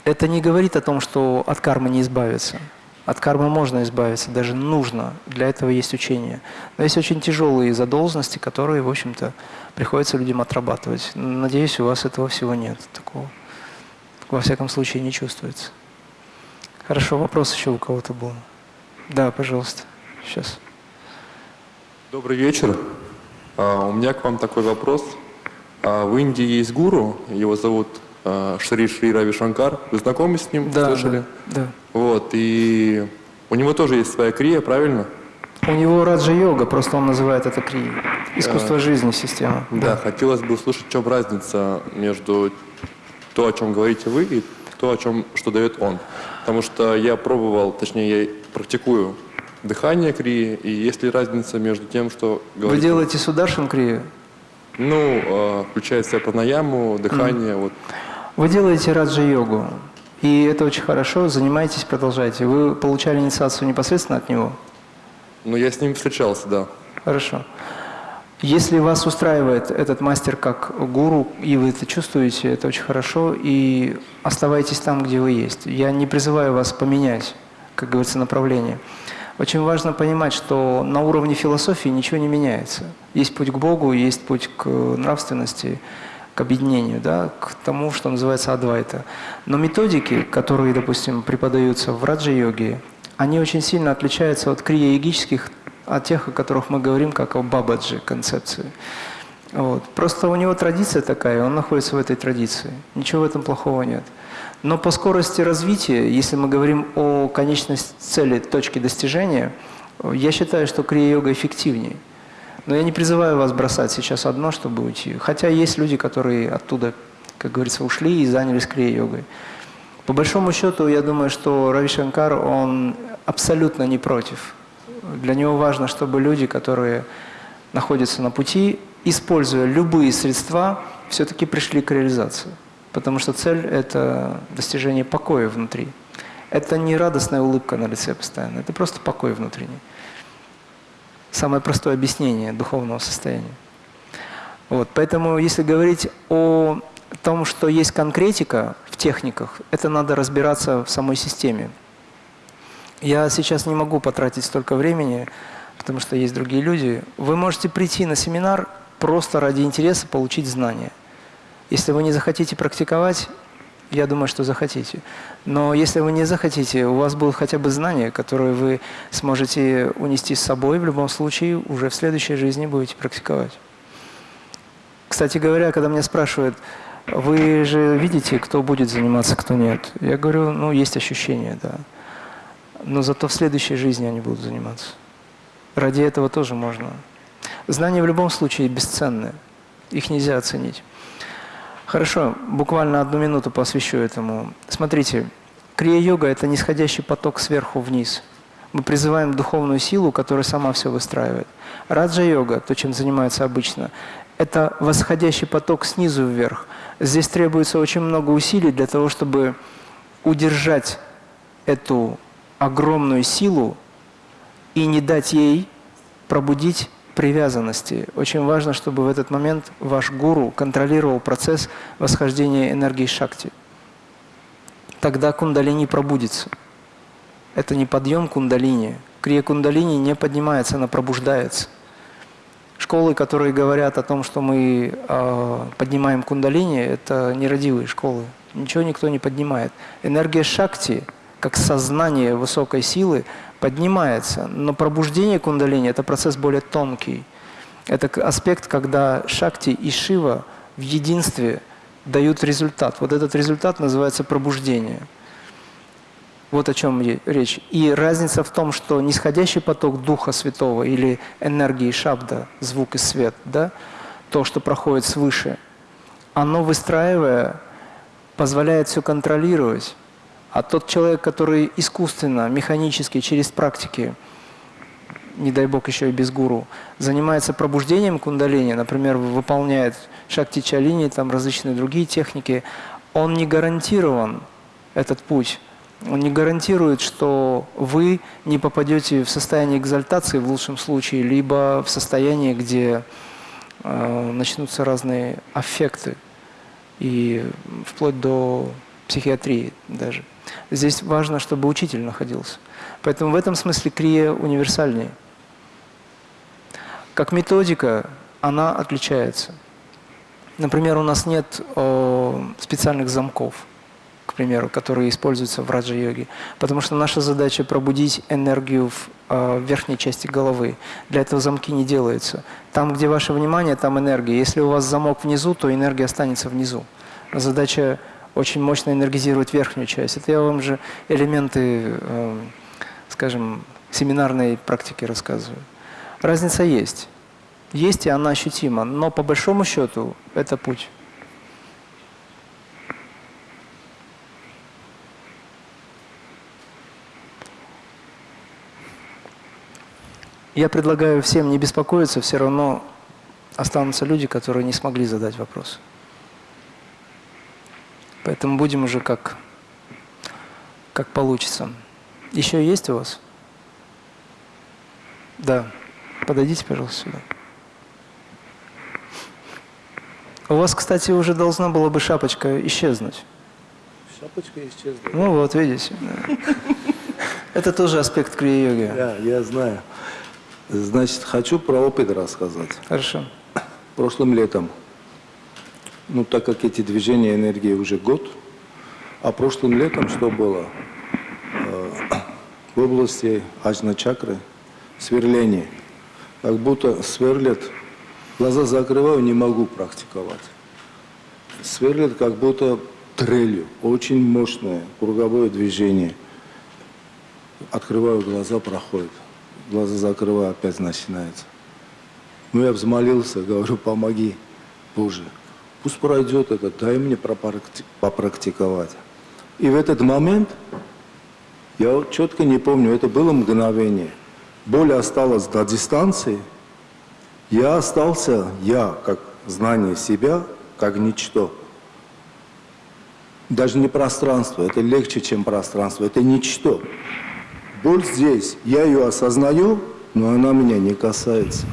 Это не говорит о том, что от кармы не избавиться. От кармы можно избавиться, даже нужно. Для этого есть учение. Но есть очень тяжелые задолженности, которые, в общем-то, приходится людям отрабатывать. Надеюсь, у вас этого всего нет. Такого, во всяком случае, не чувствуется. Хорошо, вопрос еще у кого-то был. Да, пожалуйста. Сейчас. Добрый вечер. А, у меня к вам такой вопрос. А, в Индии есть гуру, его зовут Шри Шри Рави Шанкар. Вы знакомы с ним? Да, Слышали? да, да. Вот, и у него тоже есть своя крия, правильно? У него раджа-йога, просто он называет это крия. Искусство жизни, система. Да, хотелось бы услышать, в чем разница между то, о чем говорите вы, и то, о чем, что дает он. Потому что я пробовал, точнее, я практикую дыхание крии, и есть ли разница между тем, что Вы делаете сударшин крию? Ну, э, включая себя пранаяму, дыхание, вот. Вы делаете раджа-йогу, и это очень хорошо, занимайтесь, продолжайте. Вы получали инициацию непосредственно от него? Ну, я с ним встречался, да. Хорошо. Если вас устраивает этот мастер как гуру, и вы это чувствуете, это очень хорошо, и оставайтесь там, где вы есть. Я не призываю вас поменять, как говорится, направление. Очень важно понимать, что на уровне философии ничего не меняется. Есть путь к Богу, есть путь к нравственности, к объединению, да, к тому, что называется адвайта. Но методики, которые, допустим, преподаются в раджа-йоге, они очень сильно отличаются от крия-йогических, от тех, о которых мы говорим, как о бабаджи концепции. Вот. Просто у него традиция такая, он находится в этой традиции. Ничего в этом плохого нет. Но по скорости развития, если мы говорим о конечной цели, точке достижения, я считаю, что крия-йога эффективнее. Но я не призываю вас бросать сейчас одно, чтобы уйти. Хотя есть люди, которые оттуда, как говорится, ушли и занялись крия-йогой. По большому счету, я думаю, что Рави Шанкар, он абсолютно не против. Для него важно, чтобы люди, которые находятся на пути, используя любые средства, все-таки пришли к реализации. Потому что цель – это достижение покоя внутри. Это не радостная улыбка на лице постоянно, это просто покой внутренний. Самое простое объяснение духовного состояния. Вот, поэтому если говорить о том, что есть конкретика в техниках, это надо разбираться в самой системе. Я сейчас не могу потратить столько времени, потому что есть другие люди. Вы можете прийти на семинар просто ради интереса получить знания – если вы не захотите практиковать, я думаю, что захотите. Но если вы не захотите, у вас будут хотя бы знания, которые вы сможете унести с собой, в любом случае уже в следующей жизни будете практиковать. Кстати говоря, когда меня спрашивают, вы же видите, кто будет заниматься, кто нет? Я говорю, ну, есть ощущение, да. Но зато в следующей жизни они будут заниматься. Ради этого тоже можно. Знания в любом случае бесценны. Их нельзя оценить. Хорошо, буквально одну минуту посвящу этому. Смотрите, крия-йога – это нисходящий поток сверху вниз. Мы призываем духовную силу, которая сама все выстраивает. Раджа-йога, то, чем занимается обычно, это восходящий поток снизу вверх. Здесь требуется очень много усилий для того, чтобы удержать эту огромную силу и не дать ей пробудить привязанности. Очень важно, чтобы в этот момент ваш гуру контролировал процесс восхождения энергии шакти. Тогда кундалини пробудится. Это не подъем кундалини. Крия кундалини не поднимается, она пробуждается. Школы, которые говорят о том, что мы э, поднимаем кундалини, это нерадивые школы. Ничего никто не поднимает. Энергия шакти, как сознание высокой силы, поднимается. Но пробуждение кундалини – это процесс более тонкий. Это аспект, когда шакти и шива в единстве дают результат. Вот этот результат называется пробуждение. Вот о чем речь. И разница в том, что нисходящий поток Духа Святого или энергии шабда, звук и свет, да, то, что проходит свыше, оно, выстраивая, позволяет все контролировать. А тот человек, который искусственно, механически, через практики, не дай бог еще и без гуру, занимается пробуждением кундалини, например, выполняет шакти чалини, там различные другие техники, он не гарантирован, этот путь, он не гарантирует, что вы не попадете в состояние экзальтации в лучшем случае, либо в состояние, где э, начнутся разные аффекты, и вплоть до психиатрии даже. Здесь важно, чтобы учитель находился. Поэтому в этом смысле крия универсальнее. Как методика она отличается. Например, у нас нет о, специальных замков к примеру, которые используются в раджа-йоге. Потому что наша задача пробудить энергию в э, верхней части головы. Для этого замки не делаются. Там, где ваше внимание, там энергия. Если у вас замок внизу, то энергия останется внизу. Задача очень мощно энергизировать верхнюю часть. Это я вам же элементы, э, скажем, семинарной практики рассказываю. Разница есть. Есть, и она ощутима. Но по большому счету это путь. Я предлагаю всем не беспокоиться, все равно останутся люди, которые не смогли задать вопрос. Поэтому будем уже как, как получится. Еще есть у вас? Да. Подойдите, пожалуйста, сюда. У вас, кстати, уже должна была бы шапочка исчезнуть. Шапочка исчезла. Ну вот, видите. (laughs) Это тоже аспект крия-йоги. Да, я знаю. Значит, хочу про опыт рассказать. Хорошо. Прошлым летом, ну так как эти движения энергии уже год, а прошлым летом что было? Э, в области аджна чакры сверление. Как будто сверлят, глаза закрываю, не могу практиковать. Сверлят как будто трелью, очень мощное круговое движение. Открываю глаза, проходит глаза закрываю, опять начинается. Ну, я взмолился, говорю, помоги, Боже. Пусть пройдет это, дай мне попрактиковать. И в этот момент, я четко не помню, это было мгновение. Боль осталась до дистанции. Я остался, я, как знание себя, как ничто. Даже не пространство, это легче, чем пространство, это ничто. Боль здесь, я ее осознаю, но она меня не касается.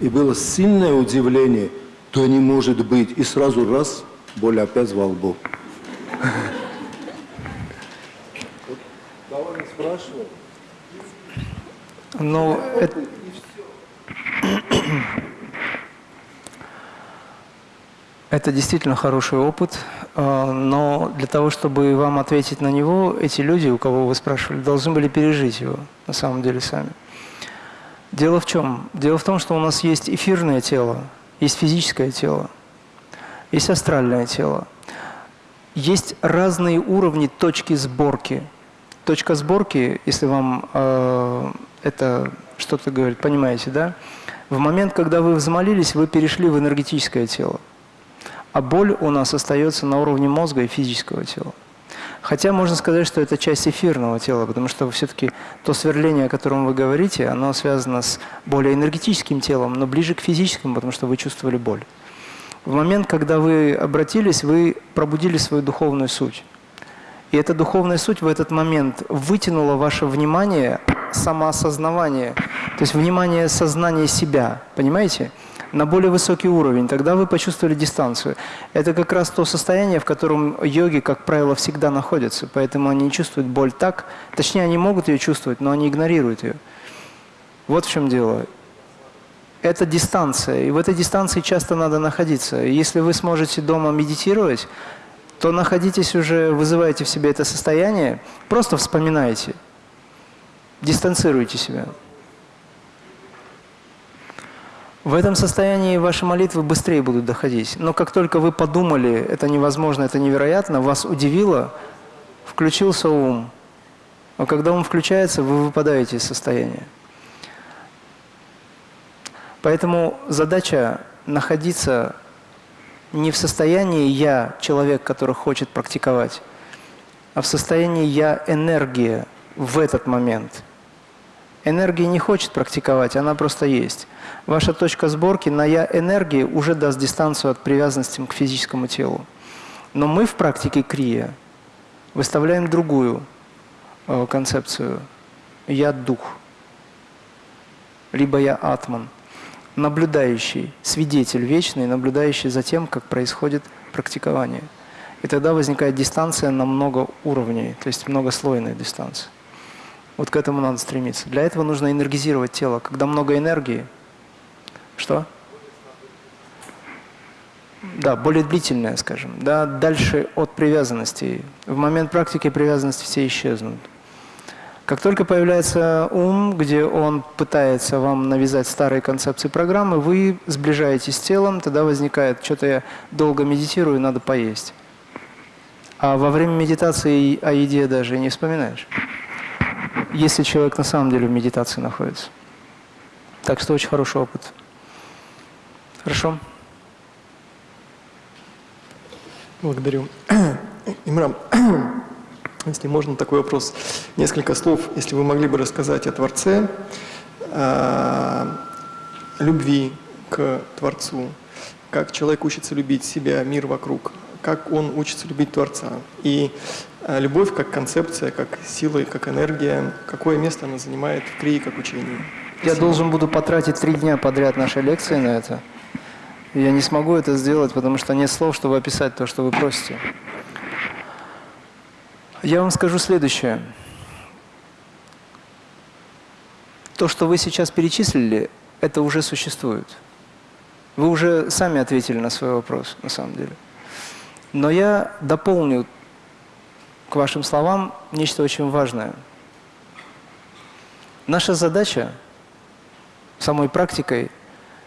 И было сильное удивление, то не может быть. И сразу раз, боль опять во лбу. Кого не? Ну, это... Это действительно хороший опыт, а, но для того, чтобы вам ответить на него, эти люди, у кого вы спрашивали, должны были пережить его на самом деле сами. Дело в чем? Дело в том, что у нас есть эфирное тело, есть физическое тело, есть астральное тело. Есть разные уровни точки сборки. Точка сборки, если вам э, это что-то говорит, понимаете, да? В момент, когда вы взмолились, вы перешли в энергетическое тело а боль у нас остается на уровне мозга и физического тела. Хотя можно сказать, что это часть эфирного тела, потому что все-таки то сверление, о котором вы говорите, оно связано с более энергетическим телом, но ближе к физическому, потому что вы чувствовали боль. В момент, когда вы обратились, вы пробудили свою духовную суть. И эта духовная суть в этот момент вытянула ваше внимание, самоосознавание, то есть внимание сознания себя, понимаете? На более высокий уровень, тогда вы почувствовали дистанцию. Это как раз то состояние, в котором йоги, как правило, всегда находятся, поэтому они чувствуют боль так, точнее, они могут ее чувствовать, но они игнорируют ее. Вот в чем дело. Это дистанция, и в этой дистанции часто надо находиться. Если вы сможете дома медитировать, то находитесь уже, вызываете в себе это состояние, просто вспоминайте, дистанцируйте себя. В этом состоянии ваши молитвы быстрее будут доходить. Но как только вы подумали, это невозможно, это невероятно, вас удивило, включился ум. А когда ум включается, вы выпадаете из состояния. Поэтому задача находиться не в состоянии «я» человек, который хочет практиковать, а в состоянии «я» энергия в этот момент. Энергия не хочет практиковать, она просто есть. Ваша точка сборки на «я» энергии уже даст дистанцию от привязанности к физическому телу. Но мы в практике крия выставляем другую э, концепцию. «Я» – дух, либо «я» – атман, наблюдающий, свидетель вечный, наблюдающий за тем, как происходит практикование. И тогда возникает дистанция на много уровней, то есть многослойная дистанция. Вот к этому надо стремиться. Для этого нужно энергизировать тело. Когда много энергии – что? Да, более длительная, скажем. Да, дальше от привязанности. В момент практики привязанности все исчезнут. Как только появляется ум, где он пытается вам навязать старые концепции программы, вы сближаетесь с телом, тогда возникает, что-то я долго медитирую, надо поесть. А во время медитации о еде даже не вспоминаешь, если человек на самом деле в медитации находится. Так что очень хороший опыт. Хорошо. Благодарю. (clears throat) Имрам, (clears throat) если можно, такой вопрос. Несколько слов, если вы могли бы рассказать о Творце, о любви к Творцу, как человек учится любить себя, мир вокруг, как он учится любить Творца. И э, любовь как концепция, как сила, как энергия, какое место она занимает в Крии как учении. Я должен буду потратить три дня подряд нашей лекции на это. Я не смогу это сделать, потому что нет слов, чтобы описать то, что вы просите. Я вам скажу следующее. То, что вы сейчас перечислили, это уже существует. Вы уже сами ответили на свой вопрос, на самом деле. Но я дополню к вашим словам нечто очень важное. Наша задача самой практикой –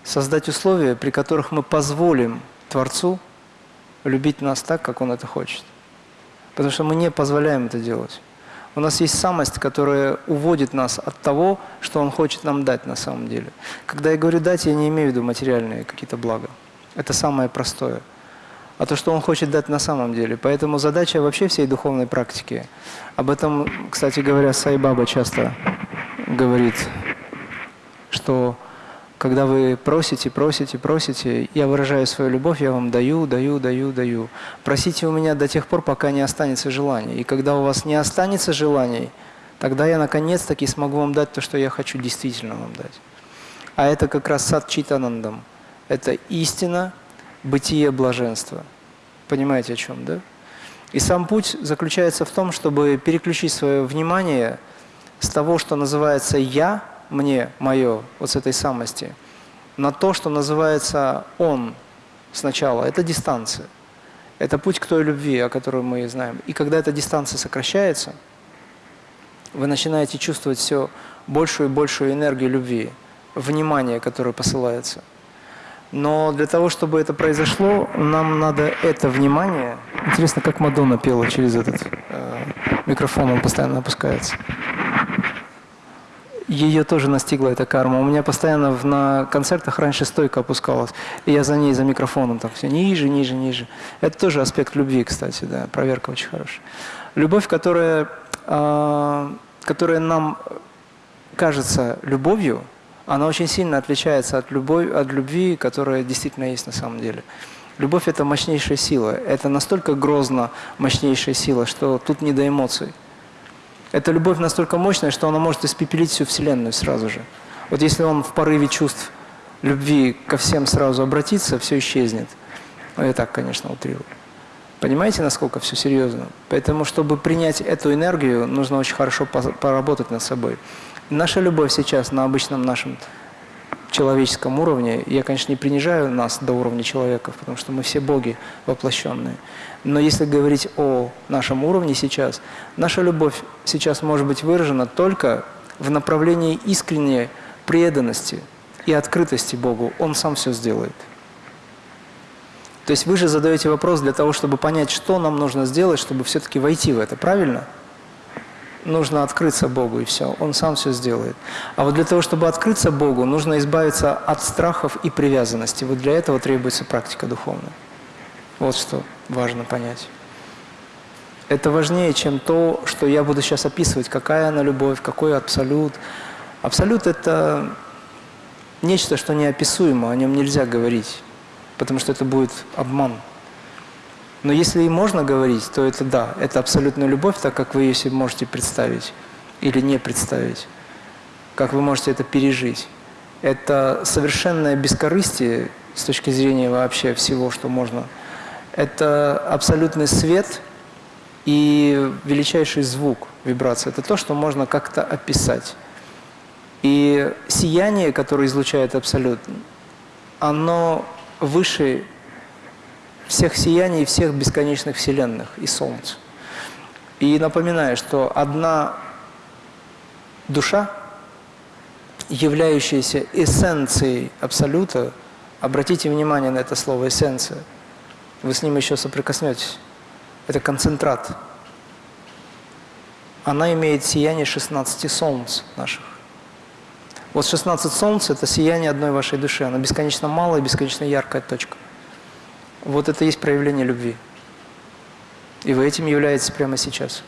создать условия, при которых мы позволим Творцу любить нас так, как Он это хочет. Потому что мы не позволяем это делать. У нас есть самость, которая уводит нас от того, что Он хочет нам дать на самом деле. Когда я говорю «дать», я не имею в виду материальные какие-то блага. Это самое простое. А то, что Он хочет дать на самом деле. Поэтому задача вообще всей духовной практики. Об этом, кстати говоря, Сайбаба часто говорит, что когда вы просите, просите, просите, я выражаю свою любовь, я вам даю, даю, даю, даю. Просите у меня до тех пор, пока не останется желаний. И когда у вас не останется желаний, тогда я наконец-таки смогу вам дать то, что я хочу действительно вам дать. А это как раз сад читанандам. Это истина, бытие, блаженство. Понимаете, о чем, да? И сам путь заключается в том, чтобы переключить свое внимание с того, что называется «я», мне, мое, вот с этой самости, на то, что называется «он» сначала. Это дистанция. Это путь к той любви, о которой мы знаем. И когда эта дистанция сокращается, вы начинаете чувствовать все большую и большую энергию любви, внимание, которое посылается. Но для того, чтобы это произошло, нам надо это внимание... Интересно, как Мадонна пела через этот э, микрофон, он постоянно опускается ее тоже настигла эта карма. У меня постоянно на концертах раньше стойка опускалась, и я за ней, за микрофоном так все ниже, ниже, ниже. Это тоже аспект любви, кстати, да, проверка очень хорошая. Любовь, которая, э, которая нам кажется любовью, она очень сильно отличается от, любовь, от любви, которая действительно есть на самом деле. Любовь – это мощнейшая сила. Это настолько грозно мощнейшая сила, что тут не до эмоций. Эта любовь настолько мощная, что она может испепелить всю Вселенную сразу же. Вот если он в порыве чувств любви ко всем сразу обратится, все исчезнет. Ну, я так, конечно, утрирую. Понимаете, насколько все серьезно? Поэтому, чтобы принять эту энергию, нужно очень хорошо поработать над собой. Наша любовь сейчас на обычном нашем человеческом уровне, я, конечно, не принижаю нас до уровня человеков, потому что мы все боги воплощенные. Но если говорить о нашем уровне сейчас, наша любовь сейчас может быть выражена только в направлении искренней преданности и открытости Богу. Он сам все сделает. То есть вы же задаете вопрос для того, чтобы понять, что нам нужно сделать, чтобы все-таки войти в это, правильно? Нужно открыться Богу, и все. Он сам все сделает. А вот для того, чтобы открыться Богу, нужно избавиться от страхов и привязанности. Вот для этого требуется практика духовная. Вот что важно понять. Это важнее, чем то, что я буду сейчас описывать, какая она любовь, какой абсолют. Абсолют – это нечто, что неописуемо, о нем нельзя говорить потому что это будет обман. Но если и можно говорить, то это да, это абсолютная любовь, так как вы ее себе можете представить или не представить, как вы можете это пережить. Это совершенное бескорыстие с точки зрения вообще всего, что можно. Это абсолютный свет и величайший звук, вибрация. Это то, что можно как-то описать. И сияние, которое излучает Абсолют, оно выше всех сияний, всех бесконечных вселенных и Солнца. И напоминаю, что одна душа, являющаяся эссенцией Абсолюта, обратите внимание на это слово «эссенция», вы с ним еще соприкоснетесь. Это концентрат. Она имеет сияние 16 солнц наших. Вот 16 солнц – это сияние одной вашей души. Она бесконечно малая, бесконечно яркая точка. Вот это есть проявление любви. И вы этим являетесь прямо сейчас.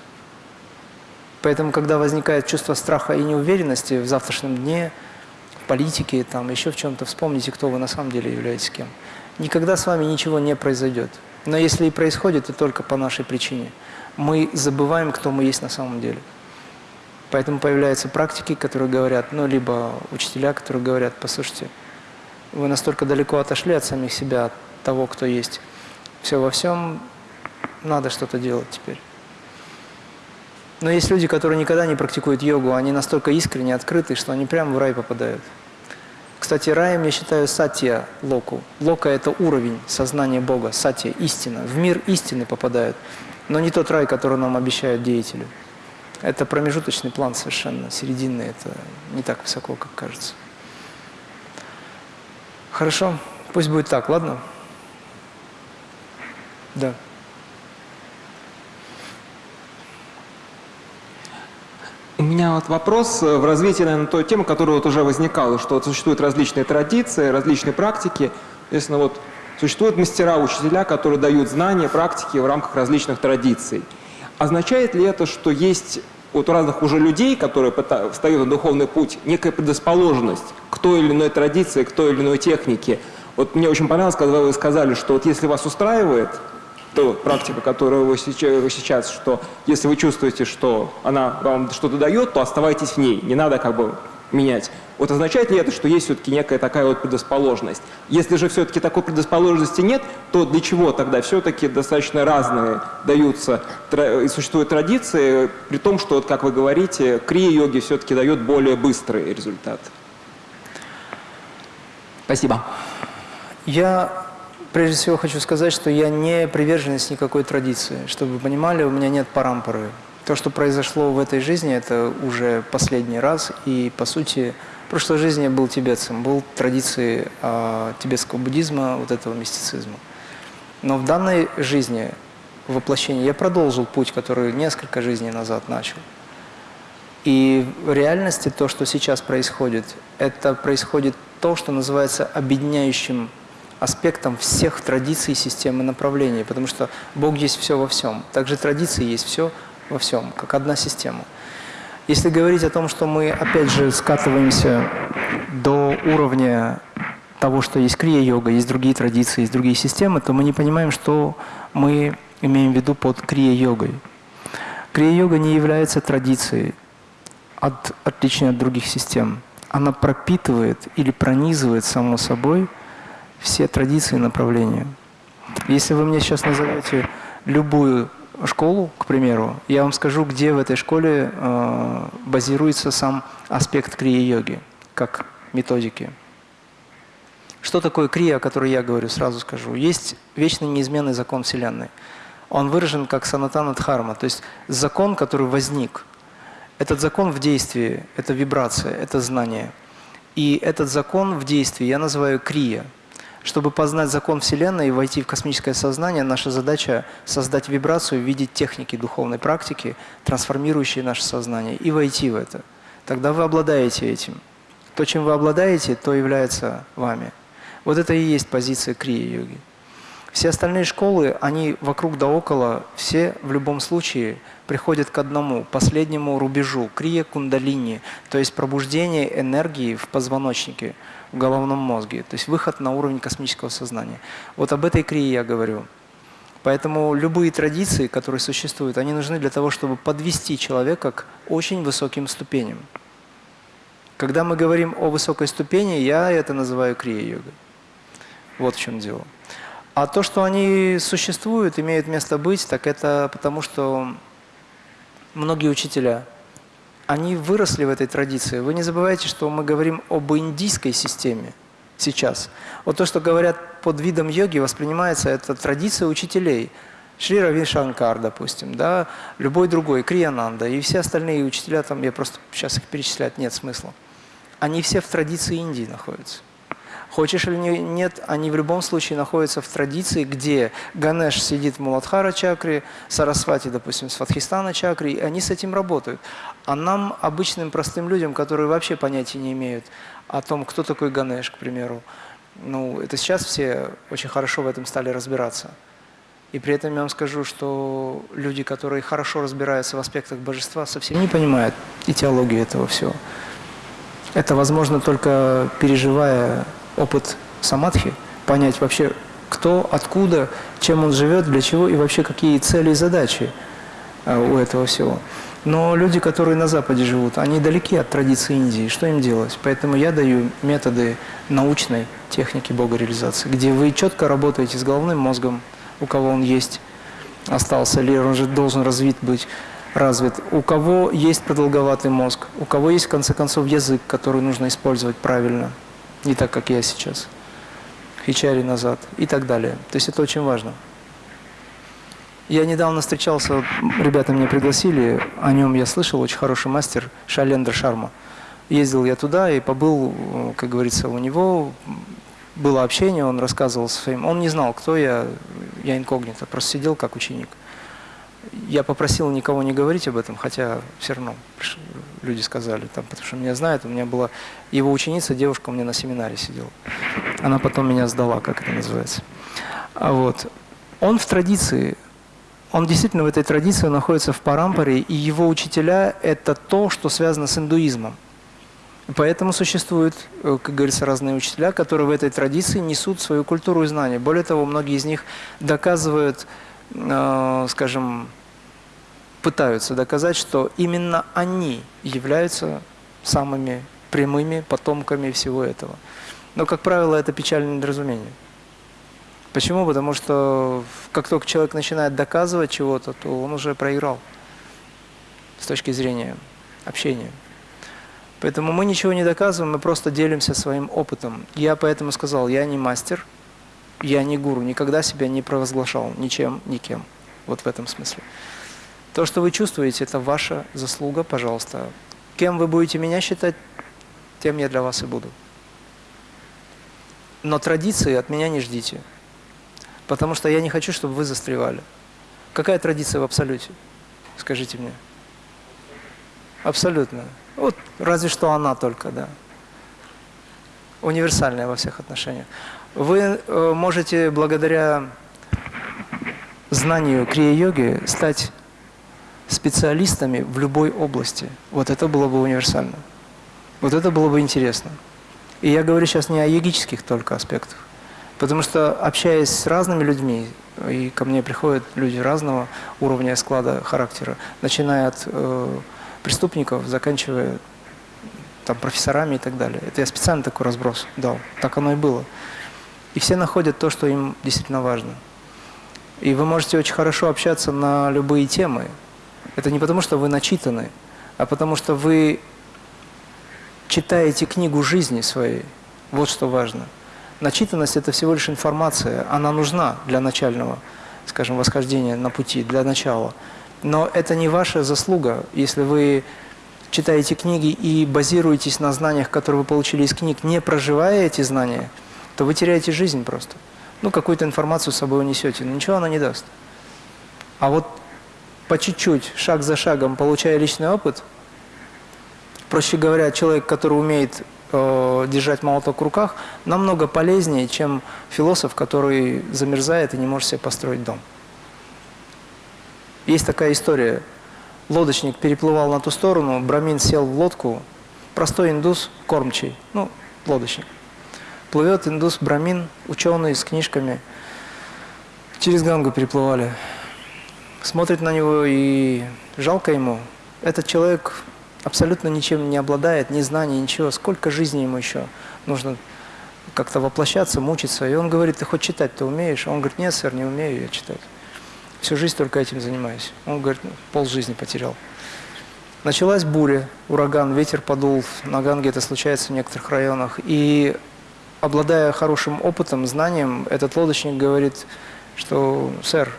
Поэтому, когда возникает чувство страха и неуверенности в завтрашнем дне, в политике, там, еще в чем-то, вспомните, кто вы на самом деле являетесь кем. Никогда с вами ничего не произойдет. Но если и происходит, то только по нашей причине. Мы забываем, кто мы есть на самом деле. Поэтому появляются практики, которые говорят, ну, либо учителя, которые говорят, послушайте, вы настолько далеко отошли от самих себя, от того, кто есть. Все, во всем надо что-то делать теперь. Но есть люди, которые никогда не практикуют йогу, они настолько искренне открыты, что они прямо в рай попадают. Кстати, раем я считаю сатья локу. Лока – это уровень сознания Бога, сатья – истина. В мир истины попадают, но не тот рай, который нам обещают деятели. Это промежуточный план совершенно, серединный, это не так высоко, как кажется. Хорошо, пусть будет так, ладно? Да. У меня вот вопрос в развитии, наверное, той темы, которая вот уже возникала, что вот существуют различные традиции, различные практики. Естественно, вот существуют мастера, учителя, которые дают знания, практики в рамках различных традиций. Означает ли это, что есть вот у разных уже людей, которые встают на духовный путь, некая предрасположенность к той или иной традиции, к той или иной технике? Вот мне очень понравилось, когда вы сказали, что вот если вас устраивает, то практика, которую вы сейчас, что если вы чувствуете, что она вам что-то дает, то оставайтесь в ней, не надо как бы менять. Вот означает ли это, что есть все-таки некая такая вот предрасположенность? Если же все-таки такой предрасположенности нет, то для чего тогда все-таки достаточно разные даются и существуют традиции, при том, что, вот, как вы говорите, крия-йоги все-таки дает более быстрый результат? Спасибо. Я прежде всего хочу сказать, что я не приверженец никакой традиции. Чтобы вы понимали, у меня нет парампоры. То, что произошло в этой жизни, это уже последний раз. И, по сути, в прошлой жизни я был тибетцем, был традицией э, тибетского буддизма, вот этого мистицизма. Но в данной жизни, воплощении, я продолжил путь, который несколько жизней назад начал. И в реальности то, что сейчас происходит, это происходит то, что называется объединяющим аспектом всех традиций системы направлений, потому что Бог есть все во всем. Также традиции есть все во всем, как одна система. Если говорить о том, что мы опять же скатываемся до уровня того, что есть крия-йога, есть другие традиции, есть другие системы, то мы не понимаем, что мы имеем в виду под крия-йогой. Крия-йога не является традицией, от, отличной от других систем. Она пропитывает или пронизывает само собой все традиции и направления. Если вы мне сейчас назовете любую школу, к примеру, я вам скажу, где в этой школе э, базируется сам аспект крия-йоги, как методики. Что такое крия, о которой я говорю, сразу скажу. Есть вечный неизменный закон Вселенной. Он выражен как санатана дхарма, то есть закон, который возник. Этот закон в действии, это вибрация, это знание. И этот закон в действии я называю крия – чтобы познать закон Вселенной и войти в космическое сознание, наша задача создать вибрацию, видеть техники духовной практики, трансформирующие наше сознание, и войти в это. Тогда вы обладаете этим. То, чем вы обладаете, то является вами. Вот это и есть позиция крия-йоги. Все остальные школы, они вокруг да около, все в любом случае приходят к одному, последнему рубежу, крия кундалини, то есть пробуждение энергии в позвоночнике – в головном мозге, то есть выход на уровень космического сознания. Вот об этой крие я говорю. Поэтому любые традиции, которые существуют, они нужны для того, чтобы подвести человека к очень высоким ступеням. Когда мы говорим о высокой ступени, я это называю крия-йогой. Вот в чем дело. А то, что они существуют, имеют место быть, так это потому, что многие учителя – они выросли в этой традиции. Вы не забывайте, что мы говорим об индийской системе сейчас. Вот то, что говорят под видом йоги, воспринимается это традиция учителей. Шри Рави Шанкар, допустим, да, любой другой, Криянанда и все остальные учителя, там я просто сейчас их перечислять нет смысла. Они все в традиции Индии находятся. Хочешь или нет, они в любом случае находятся в традиции, где Ганеш сидит в Муладхара чакре, Сарасвати, допустим, с Фатхистана чакре, и они с этим работают. А нам, обычным простым людям, которые вообще понятия не имеют о том, кто такой Ганеш, к примеру, ну, это сейчас все очень хорошо в этом стали разбираться. И при этом я вам скажу, что люди, которые хорошо разбираются в аспектах божества, совсем не понимают этиологию этого всего. Это возможно только переживая опыт самадхи, понять вообще, кто, откуда, чем он живет, для чего и вообще какие цели и задачи а, у этого всего. Но люди, которые на Западе живут, они далеки от традиции Индии. Что им делать? Поэтому я даю методы научной техники богореализации, где вы четко работаете с головным мозгом, у кого он есть, остался, или он же должен развит быть, развит, у кого есть продолговатый мозг, у кого есть, в конце концов, язык, который нужно использовать правильно – не так, как я сейчас, Хичари назад и так далее. То есть это очень важно. Я недавно встречался, ребята меня пригласили, о нем я слышал, очень хороший мастер Шалендра Шарма. Ездил я туда и побыл, как говорится, у него было общение, он рассказывал своим, он не знал, кто я, я инкогнито, просто сидел как ученик. Я попросил никого не говорить об этом, хотя все равно люди сказали, там, потому что меня знают. У меня была его ученица, девушка у меня на семинаре сидела. Она потом меня сдала, как это называется. А вот. Он в традиции, он действительно в этой традиции находится в Парампаре, и его учителя – это то, что связано с индуизмом. Поэтому существуют, э, как говорится, разные учителя, которые в этой традиции несут свою культуру и знания. Более того, многие из них доказывают, э, скажем, пытаются доказать, что именно они являются самыми прямыми потомками всего этого. Но, как правило, это печальное недоразумение. Почему? Потому что как только человек начинает доказывать чего-то, то он уже проиграл с точки зрения общения. Поэтому мы ничего не доказываем, мы просто делимся своим опытом. Я поэтому сказал, я не мастер, я не гуру, никогда себя не провозглашал ничем, никем. Вот в этом смысле. То, что вы чувствуете, это ваша заслуга, пожалуйста. Кем вы будете меня считать, тем я для вас и буду. Но традиции от меня не ждите, потому что я не хочу, чтобы вы застревали. Какая традиция в абсолюте? Скажите мне. Абсолютно. Вот разве что она только, да. Универсальная во всех отношениях. Вы э, можете благодаря знанию крия-йоги стать специалистами в любой области. Вот это было бы универсально. Вот это было бы интересно. И я говорю сейчас не о йогических только аспектах. Потому что общаясь с разными людьми, и ко мне приходят люди разного уровня склада характера, начиная от э, преступников, заканчивая там, профессорами и так далее. Это я специально такой разброс дал. Так оно и было. И все находят то, что им действительно важно. И вы можете очень хорошо общаться на любые темы. Это не потому, что вы начитаны, а потому что вы читаете книгу жизни своей. Вот что важно. Начитанность – это всего лишь информация. Она нужна для начального, скажем, восхождения на пути, для начала. Но это не ваша заслуга, если вы читаете книги и базируетесь на знаниях, которые вы получили из книг, не проживая эти знания, то вы теряете жизнь просто. Ну, какую-то информацию с собой унесете, но ничего она не даст. А вот по чуть-чуть, шаг за шагом, получая личный опыт, проще говоря, человек, который умеет держать молоток в руках, намного полезнее, чем философ, который замерзает и не может себе построить дом. Есть такая история. Лодочник переплывал на ту сторону, Брамин сел в лодку, простой индус, кормчий, ну, лодочник. Плывет индус Брамин, ученый с книжками, через Гангу переплывали. Смотрит на него и жалко ему. Этот человек абсолютно ничем не обладает, ни знаний, ничего. Сколько жизни ему еще нужно как-то воплощаться, мучиться. И он говорит, ты хоть читать-то умеешь? Он говорит, нет, сэр, не умею я читать. Всю жизнь только этим занимаюсь. Он говорит, ну, пол жизни потерял. Началась буря, ураган, ветер подул. На Ганге это случается в некоторых районах. И обладая хорошим опытом, знанием, этот лодочник говорит, что, сэр,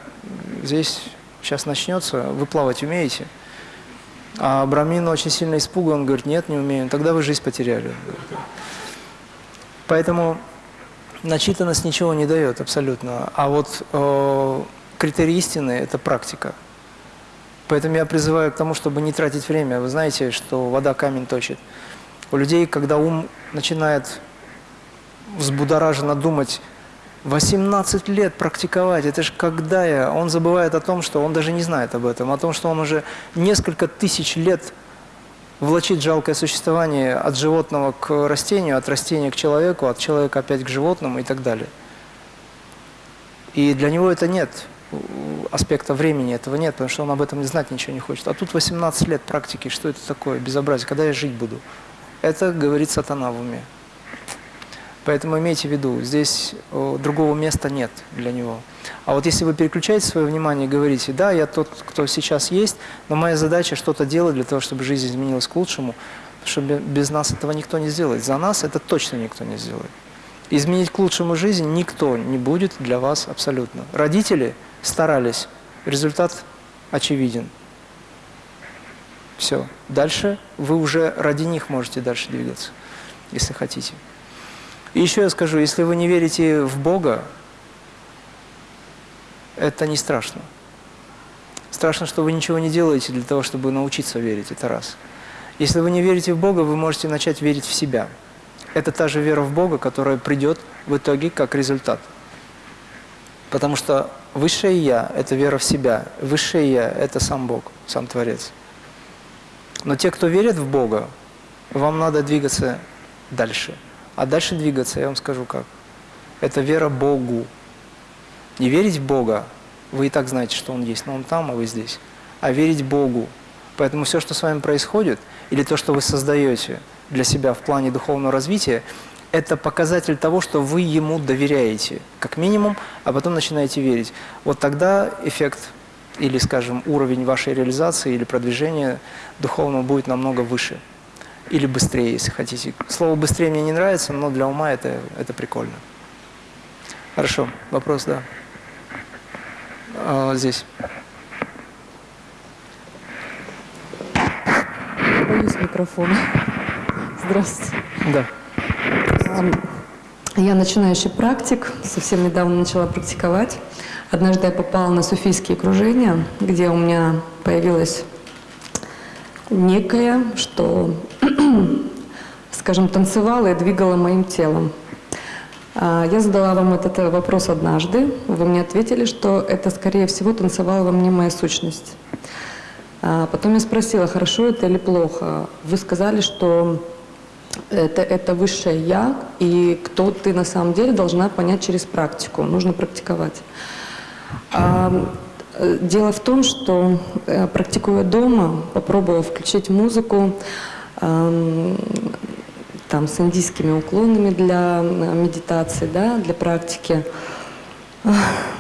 здесь сейчас начнется, вы плавать умеете? А Брамин очень сильно испуган, он говорит, нет, не умею. Тогда вы жизнь потеряли. Поэтому начитанность ничего не дает абсолютно. А вот э, критерий истины – это практика. Поэтому я призываю к тому, чтобы не тратить время. Вы знаете, что вода камень точит. У людей, когда ум начинает взбудораженно думать, 18 лет практиковать, это же когда я? Он забывает о том, что он даже не знает об этом, о том, что он уже несколько тысяч лет влачит жалкое существование от животного к растению, от растения к человеку, от человека опять к животному и так далее. И для него это нет аспекта времени этого нет, потому что он об этом знать ничего не хочет. А тут 18 лет практики, что это такое, безобразие, когда я жить буду? Это говорит сатана в уме. Поэтому имейте в виду, здесь другого места нет для него. А вот если вы переключаете свое внимание и говорите, да, я тот, кто сейчас есть, но моя задача что-то делать для того, чтобы жизнь изменилась к лучшему, потому что без нас этого никто не сделает. За нас это точно никто не сделает. Изменить к лучшему жизнь никто не будет для вас абсолютно. Родители – старались. Результат очевиден. Все. Дальше вы уже ради них можете дальше двигаться, если хотите. Еще я скажу, если вы не верите в Бога, это не страшно. Страшно, что вы ничего не делаете для того, чтобы научиться верить, это раз. Если вы не верите в Бога, вы можете начать верить в себя. Это та же вера в Бога, которая придет в итоге как результат. Потому что Высшее Я – это вера в себя. Высшее Я – это сам Бог, сам Творец. Но те, кто верит в Бога, вам надо двигаться дальше. А дальше двигаться, я вам скажу как. Это вера Богу. Не верить в Бога, вы и так знаете, что Он есть, но Он там, а вы здесь. А верить Богу. Поэтому все, что с вами происходит, или то, что вы создаете для себя в плане духовного развития, это показатель того, что вы ему доверяете, как минимум, а потом начинаете верить. Вот тогда эффект или, скажем, уровень вашей реализации или продвижения духовного будет намного выше. Или быстрее, если хотите. Слово «быстрее» мне не нравится, но для ума это, это прикольно. Хорошо, вопрос, да. А, здесь. Боюсь микрофона. Здравствуйте. Да. Я начинающий практик, совсем недавно начала практиковать. Однажды я попала на суфийские кружения, где у меня появилось некое, что, скажем, танцевало и двигало моим телом. А, я задала вам этот вопрос однажды. Вы мне ответили, что это, скорее всего, танцевала во мне моя сущность. А, потом я спросила, хорошо это или плохо. Вы сказали, что это, это высшее «я», и кто ты на самом деле должна понять через практику. Нужно практиковать. А, э, дело в том, что э, практикуя дома, попробовав включить музыку, там, с индийскими уклонами для э, медитации, да, для практики,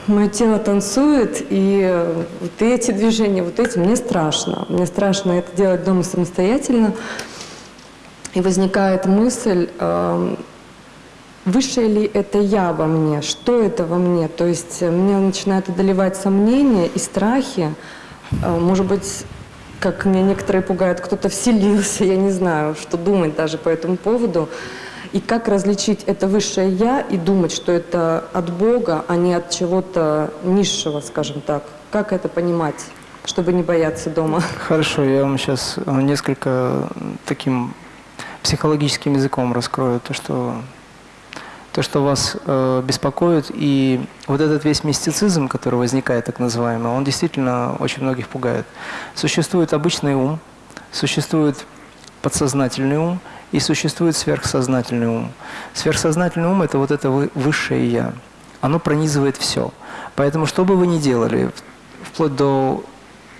Мое тело танцует, и вот эти движения, вот эти, мне страшно. Мне страшно это делать дома самостоятельно. И возникает мысль, э, выше ли это я во мне, что это во мне. То есть меня начинают одолевать сомнения и страхи. Э, может быть, как меня некоторые пугают, кто-то вселился, я не знаю, что думать даже по этому поводу. И как различить это высшее «я» и думать, что это от Бога, а не от чего-то низшего, скажем так? Как это понимать, чтобы не бояться дома? Хорошо, я вам сейчас несколько таким психологическим языком раскрою то, что то, что вас э, беспокоит, и вот этот весь мистицизм, который возникает, так называемый, он действительно очень многих пугает. Существует обычный ум, существует подсознательный ум, и существует сверхсознательный ум. Сверхсознательный ум – это вот это высшее «я». Оно пронизывает все. Поэтому, что бы вы ни делали, вплоть до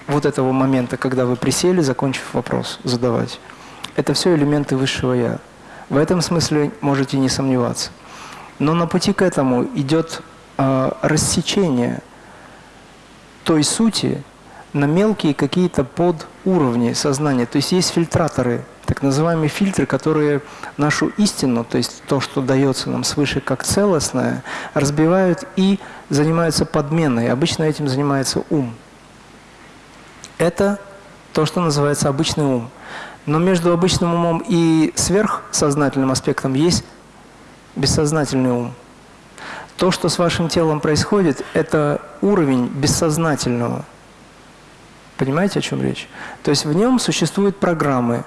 вот этого момента, когда вы присели, закончив вопрос задавать, это все элементы высшего «я». В этом смысле можете не сомневаться. Но на пути к этому идет э, рассечение той сути на мелкие какие-то подуровни сознания. То есть есть фильтраторы так называемые фильтры, которые нашу истину, то есть то, что дается нам свыше как целостное, разбивают и занимаются подменой. Обычно этим занимается ум. Это то, что называется обычный ум. Но между обычным умом и сверхсознательным аспектом есть бессознательный ум. То, что с вашим телом происходит, это уровень бессознательного. Понимаете, о чем речь? То есть в нем существуют программы,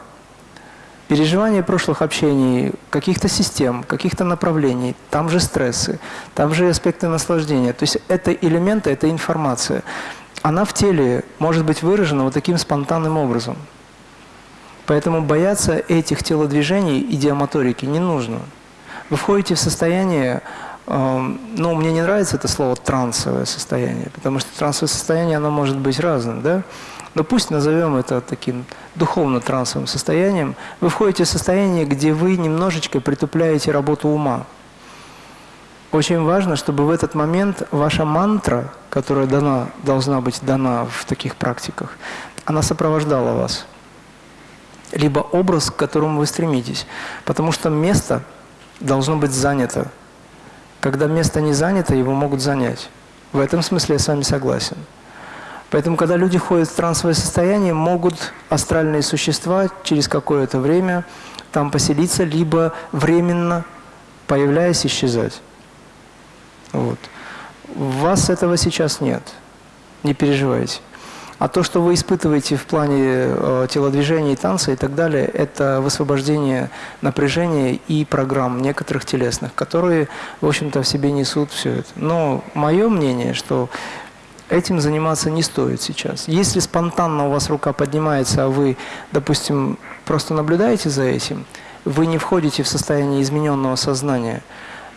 переживания прошлых общений, каких-то систем, каких-то направлений, там же стрессы, там же аспекты наслаждения. То есть это элементы, это информация. Она в теле может быть выражена вот таким спонтанным образом. Поэтому бояться этих телодвижений и диамоторики не нужно. Вы входите в состояние, э, ну, мне не нравится это слово «трансовое состояние», потому что трансовое состояние, оно может быть разным, да? но пусть назовем это таким духовно-трансовым состоянием, вы входите в состояние, где вы немножечко притупляете работу ума. Очень важно, чтобы в этот момент ваша мантра, которая дана, должна быть дана в таких практиках, она сопровождала вас. Либо образ, к которому вы стремитесь. Потому что место должно быть занято. Когда место не занято, его могут занять. В этом смысле я с вами согласен. Поэтому, когда люди входят в трансовое состояние, могут астральные существа через какое-то время там поселиться, либо временно, появляясь, исчезать. Вот. У вас этого сейчас нет. Не переживайте. А то, что вы испытываете в плане э, телодвижения, танца и так далее, это высвобождение напряжения и программ некоторых телесных, которые, в общем-то, в себе несут все это. Но мое мнение, что этим заниматься не стоит сейчас. Если спонтанно у вас рука поднимается, а вы, допустим, просто наблюдаете за этим, вы не входите в состояние измененного сознания,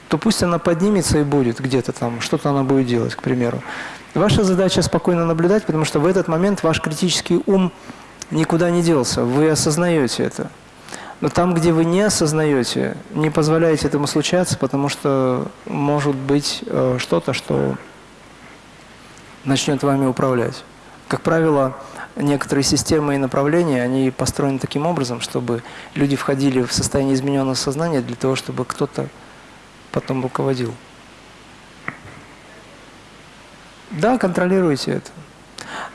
то пусть она поднимется и будет где-то там, что-то она будет делать, к примеру. Ваша задача спокойно наблюдать, потому что в этот момент ваш критический ум никуда не делся, вы осознаете это. Но там, где вы не осознаете, не позволяете этому случаться, потому что может быть э, что-то, что начнет вами управлять. Как правило, некоторые системы и направления, они построены таким образом, чтобы люди входили в состояние измененного сознания для того, чтобы кто-то потом руководил. Да, контролируйте это.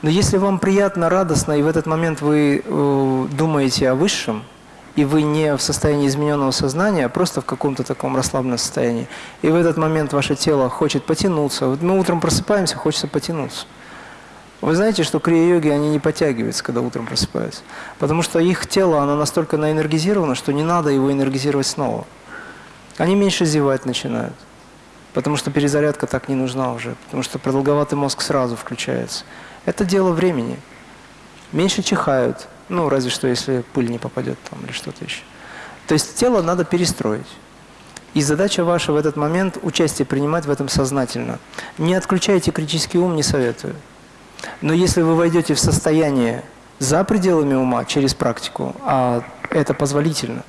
Но если вам приятно, радостно, и в этот момент вы э, думаете о высшем, и вы не в состоянии измененного сознания, а просто в каком-то таком расслабленном состоянии. И в этот момент ваше тело хочет потянуться. Вот мы утром просыпаемся, хочется потянуться. Вы знаете, что крия-йоги, они не подтягиваются, когда утром просыпаются. Потому что их тело, оно настолько наэнергизировано, что не надо его энергизировать снова. Они меньше зевать начинают. Потому что перезарядка так не нужна уже. Потому что продолговатый мозг сразу включается. Это дело времени. Меньше чихают, ну, разве что, если пыль не попадет там или что-то еще. То есть тело надо перестроить. И задача ваша в этот момент участие принимать в этом сознательно. Не отключайте критический ум, не советую. Но если вы войдете в состояние за пределами ума через практику, а это позволительно,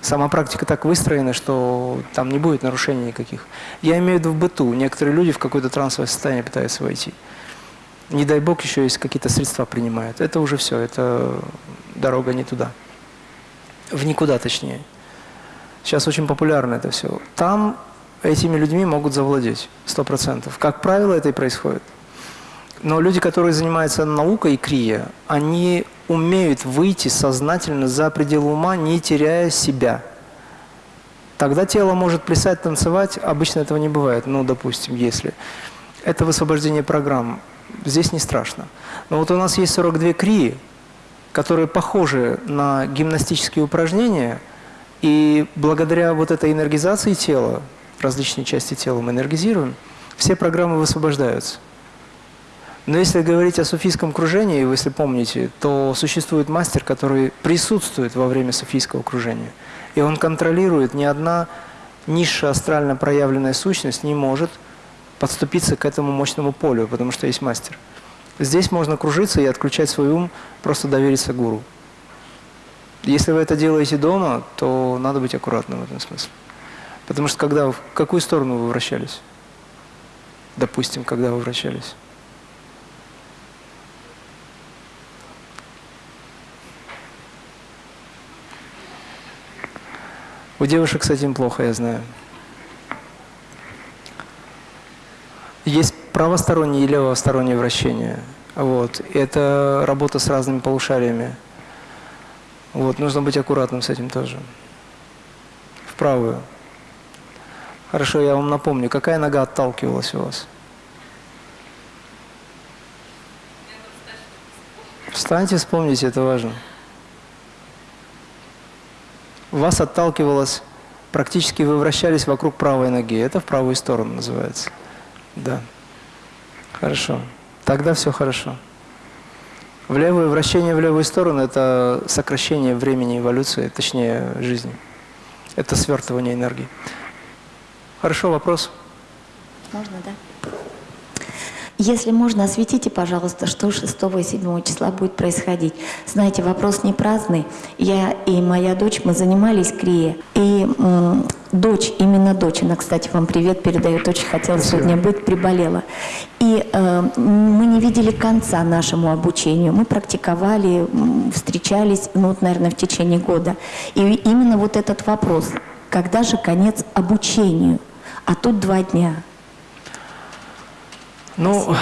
сама практика так выстроена, что там не будет нарушений никаких. Я имею в виду в быту. Некоторые люди в какое-то трансовое состояние пытаются войти. Не дай бог еще есть какие-то средства принимают. Это уже все, это дорога не туда. В никуда точнее. Сейчас очень популярно это все. Там этими людьми могут завладеть, сто процентов. Как правило, это и происходит. Но люди, которые занимаются наукой и крия, они умеют выйти сознательно за пределы ума, не теряя себя. Тогда тело может плясать, танцевать, обычно этого не бывает, ну, допустим, если. Это высвобождение программ. Здесь не страшно. Но вот у нас есть 42 крии, которые похожи на гимнастические упражнения, и благодаря вот этой энергизации тела, различные части тела мы энергизируем, все программы высвобождаются. Но если говорить о суфийском кружении, если помните, то существует мастер, который присутствует во время суфийского кружения. И он контролирует, ни одна низшая астрально проявленная сущность не может подступиться к этому мощному полю, потому что есть мастер. Здесь можно кружиться и отключать свой ум, просто довериться гуру. Если вы это делаете дома, то надо быть аккуратным в этом смысле. Потому что когда, в какую сторону вы вращались? Допустим, когда вы вращались? У девушек с этим плохо, я знаю. Есть правостороннее и левостороннее вращение. Вот. Это работа с разными полушариями. Вот. Нужно быть аккуратным с этим тоже. В правую. Хорошо, я вам напомню, какая нога отталкивалась у вас? Встаньте, вспомните, это важно вас отталкивалось, практически вы вращались вокруг правой ноги. Это в правую сторону называется. Да. Хорошо. Тогда все хорошо. В левое вращение в левую сторону – это сокращение времени эволюции, точнее жизни. Это свертывание энергии. Хорошо, вопрос? Можно, да? Если можно, осветите, пожалуйста, что 6 и 7 числа будет происходить. Знаете, вопрос не праздный. Я и моя дочь, мы занимались крие. И дочь, именно дочь, она, кстати, вам привет передает, очень хотела Спасибо. сегодня быть, приболела. И э, мы не видели конца нашему обучению. Мы практиковали, встречались, ну, вот, наверное, в течение года. И именно вот этот вопрос, когда же конец обучению? А тут два дня – ну,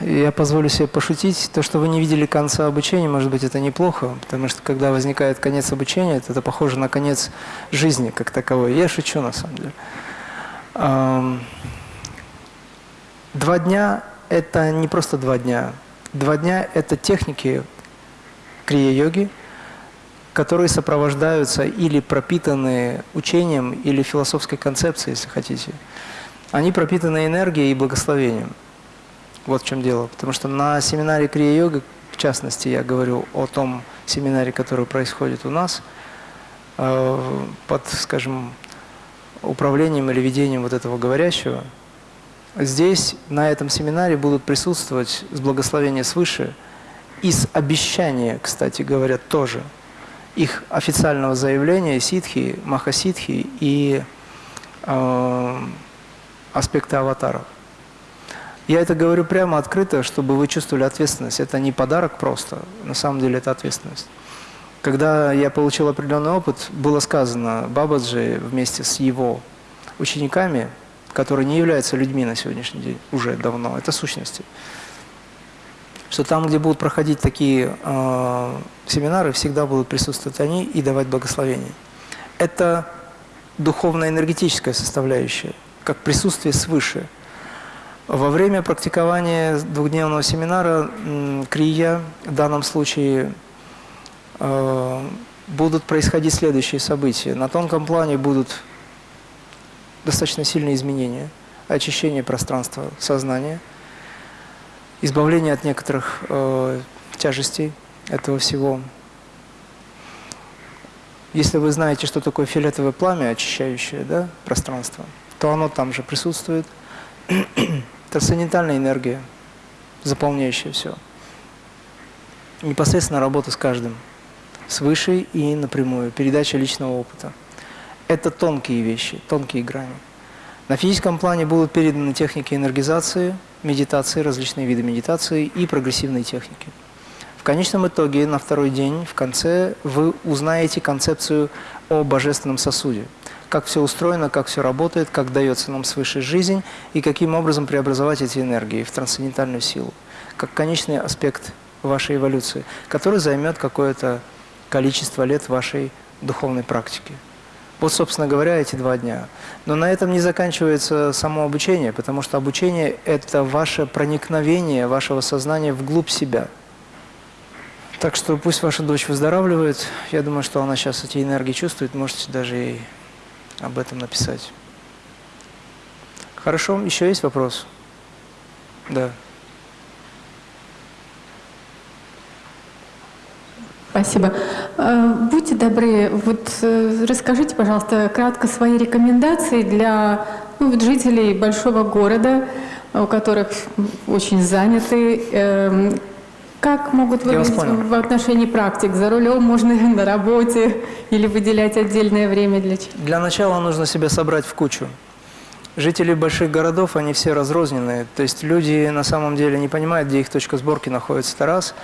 я позволю себе пошутить. То, что вы не видели конца обучения, может быть, это неплохо, потому что когда возникает конец обучения, это, это похоже на конец жизни как таковой. Я шучу, на самом деле. Два дня – это не просто два дня. Два дня – это техники крия-йоги, которые сопровождаются или пропитаны учением, или философской концепцией, если хотите они пропитаны энергией и благословением. Вот в чем дело. Потому что на семинаре Крия-йога, в частности, я говорю о том семинаре, который происходит у нас, э, под, скажем, управлением или ведением вот этого говорящего, здесь, на этом семинаре будут присутствовать с благословения свыше и с обещания, кстати говоря, тоже, их официального заявления ситхи, махаситхи и э, аспекты аватаров. Я это говорю прямо открыто, чтобы вы чувствовали ответственность. Это не подарок просто, на самом деле это ответственность. Когда я получил определенный опыт, было сказано Бабаджи вместе с его учениками, которые не являются людьми на сегодняшний день, уже давно, это сущности, что там, где будут проходить такие э, семинары, всегда будут присутствовать они и давать благословение. Это духовно-энергетическая составляющая как присутствие свыше. Во время практикования двухдневного семинара крия, в данном случае, э, будут происходить следующие события. На тонком плане будут достаточно сильные изменения, очищение пространства сознания, избавление от некоторых э, тяжестей этого всего. Если вы знаете, что такое фиолетовое пламя, очищающее да, пространство, то оно там же присутствует. Трансцендентальная энергия, заполняющая все. Непосредственно работа с каждым, с высшей и напрямую, передача личного опыта. Это тонкие вещи, тонкие грани. На физическом плане будут переданы техники энергизации, медитации, различные виды медитации и прогрессивные техники. В конечном итоге, на второй день, в конце, вы узнаете концепцию о божественном сосуде. Как все устроено, как все работает, как дается нам свыше жизнь и каким образом преобразовать эти энергии в трансцендентальную силу. Как конечный аспект вашей эволюции, который займет какое-то количество лет вашей духовной практики. Вот, собственно говоря, эти два дня. Но на этом не заканчивается само обучение, потому что обучение – это ваше проникновение вашего сознания вглубь себя. Так что пусть ваша дочь выздоравливает. Я думаю, что она сейчас эти энергии чувствует. Можете даже ей об этом написать. Хорошо, еще есть вопрос? Да. Спасибо. Э, будьте добры, вот э, расскажите, пожалуйста, кратко свои рекомендации для ну, жителей большого города, у которых очень заняты. Как могут выглядеть в отношении практик? За рулем можно (laughs) на работе или выделять отдельное время для чего? Для начала нужно себя собрать в кучу. Жители больших городов, они все разрозненные. То есть люди на самом деле не понимают, где их точка сборки находится. Это раз.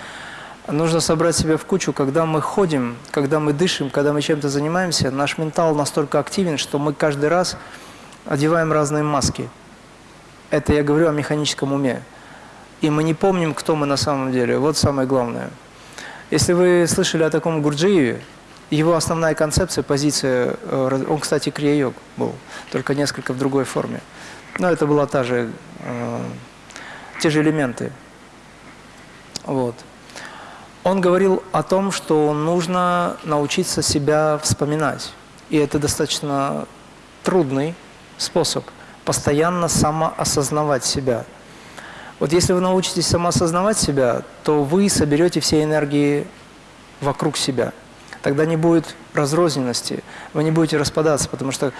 Нужно собрать себя в кучу, когда мы ходим, когда мы дышим, когда мы чем-то занимаемся, наш ментал настолько активен, что мы каждый раз одеваем разные маски. Это я говорю о механическом уме. И мы не помним, кто мы на самом деле. Вот самое главное. Если вы слышали о таком Гурджиеве, его основная концепция, позиция, э, он, кстати, крия-йог был, только несколько в другой форме. Но это была та же, э, те же элементы. Вот. Он говорил о том, что нужно научиться себя вспоминать. И это достаточно трудный способ постоянно самоосознавать себя. Вот если вы научитесь самоосознавать себя, то вы соберете все энергии вокруг себя. Тогда не будет разрозненности, вы не будете распадаться, потому что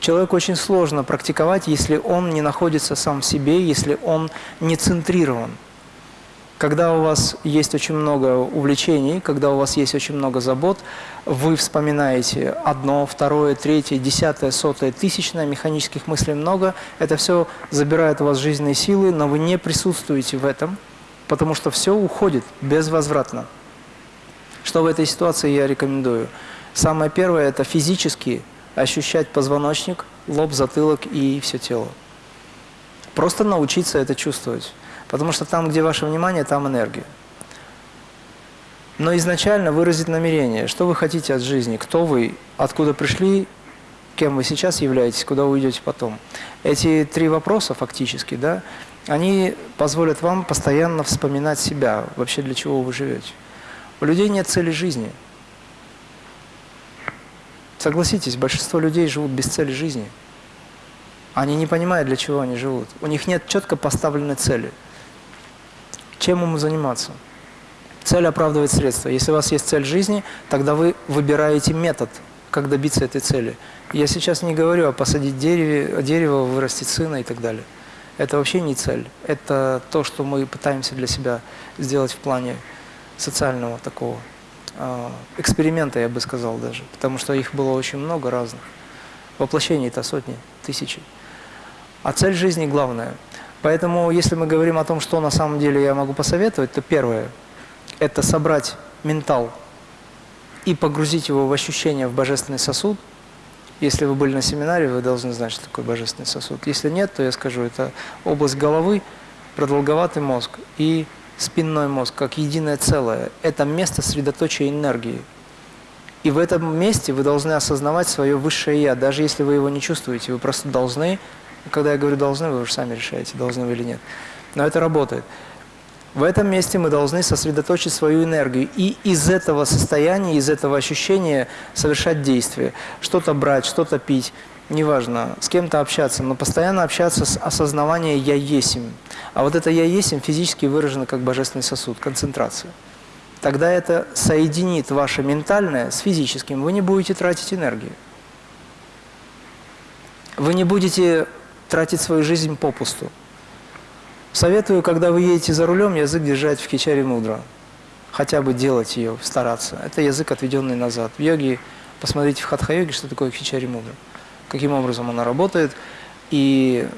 человеку очень сложно практиковать, если он не находится сам в себе, если он не центрирован. Когда у вас есть очень много увлечений, когда у вас есть очень много забот, вы вспоминаете одно, второе, третье, десятое, сотое, тысячное, механических мыслей много, это все забирает у вас жизненные силы, но вы не присутствуете в этом, потому что все уходит безвозвратно. Что в этой ситуации я рекомендую? Самое первое – это физически ощущать позвоночник, лоб, затылок и все тело. Просто научиться это чувствовать. Потому что там, где ваше внимание, там энергия. Но изначально выразить намерение, что вы хотите от жизни, кто вы, откуда пришли, кем вы сейчас являетесь, куда вы уйдете потом. Эти три вопроса фактически, да, они позволят вам постоянно вспоминать себя, вообще для чего вы живете. У людей нет цели жизни. Согласитесь, большинство людей живут без цели жизни. Они не понимают, для чего они живут. У них нет четко поставленной цели – чем ему заниматься? Цель оправдывает средства. Если у вас есть цель жизни, тогда вы выбираете метод, как добиться этой цели. Я сейчас не говорю о посадить дереве, дерево, вырастить сына и так далее. Это вообще не цель. Это то, что мы пытаемся для себя сделать в плане социального такого э, эксперимента, я бы сказал даже. Потому что их было очень много разных. Воплощений-то сотни, тысячи. А цель жизни главная – Поэтому, если мы говорим о том, что на самом деле я могу посоветовать, то первое – это собрать ментал и погрузить его в ощущение в божественный сосуд. Если вы были на семинаре, вы должны знать, что такое божественный сосуд. Если нет, то я скажу, это область головы, продолговатый мозг и спинной мозг, как единое целое. Это место средоточия энергии. И в этом месте вы должны осознавать свое высшее «я», даже если вы его не чувствуете. Вы просто должны когда я говорю «должны», вы уже сами решаете, должны вы или нет. Но это работает. В этом месте мы должны сосредоточить свою энергию и из этого состояния, из этого ощущения совершать действия. Что-то брать, что-то пить, неважно, с кем-то общаться, но постоянно общаться с осознаванием «я есим». А вот это «я есим» физически выражено как божественный сосуд, концентрация. тогда это соединит ваше ментальное с физическим. Вы не будете тратить энергию. Вы не будете тратить свою жизнь попусту. Советую, когда вы едете за рулем, язык держать в кичаре мудро. Хотя бы делать ее, стараться. Это язык, отведенный назад. В йоге, посмотрите в хатха-йоге, что такое кичари мудра. Каким образом она работает. И,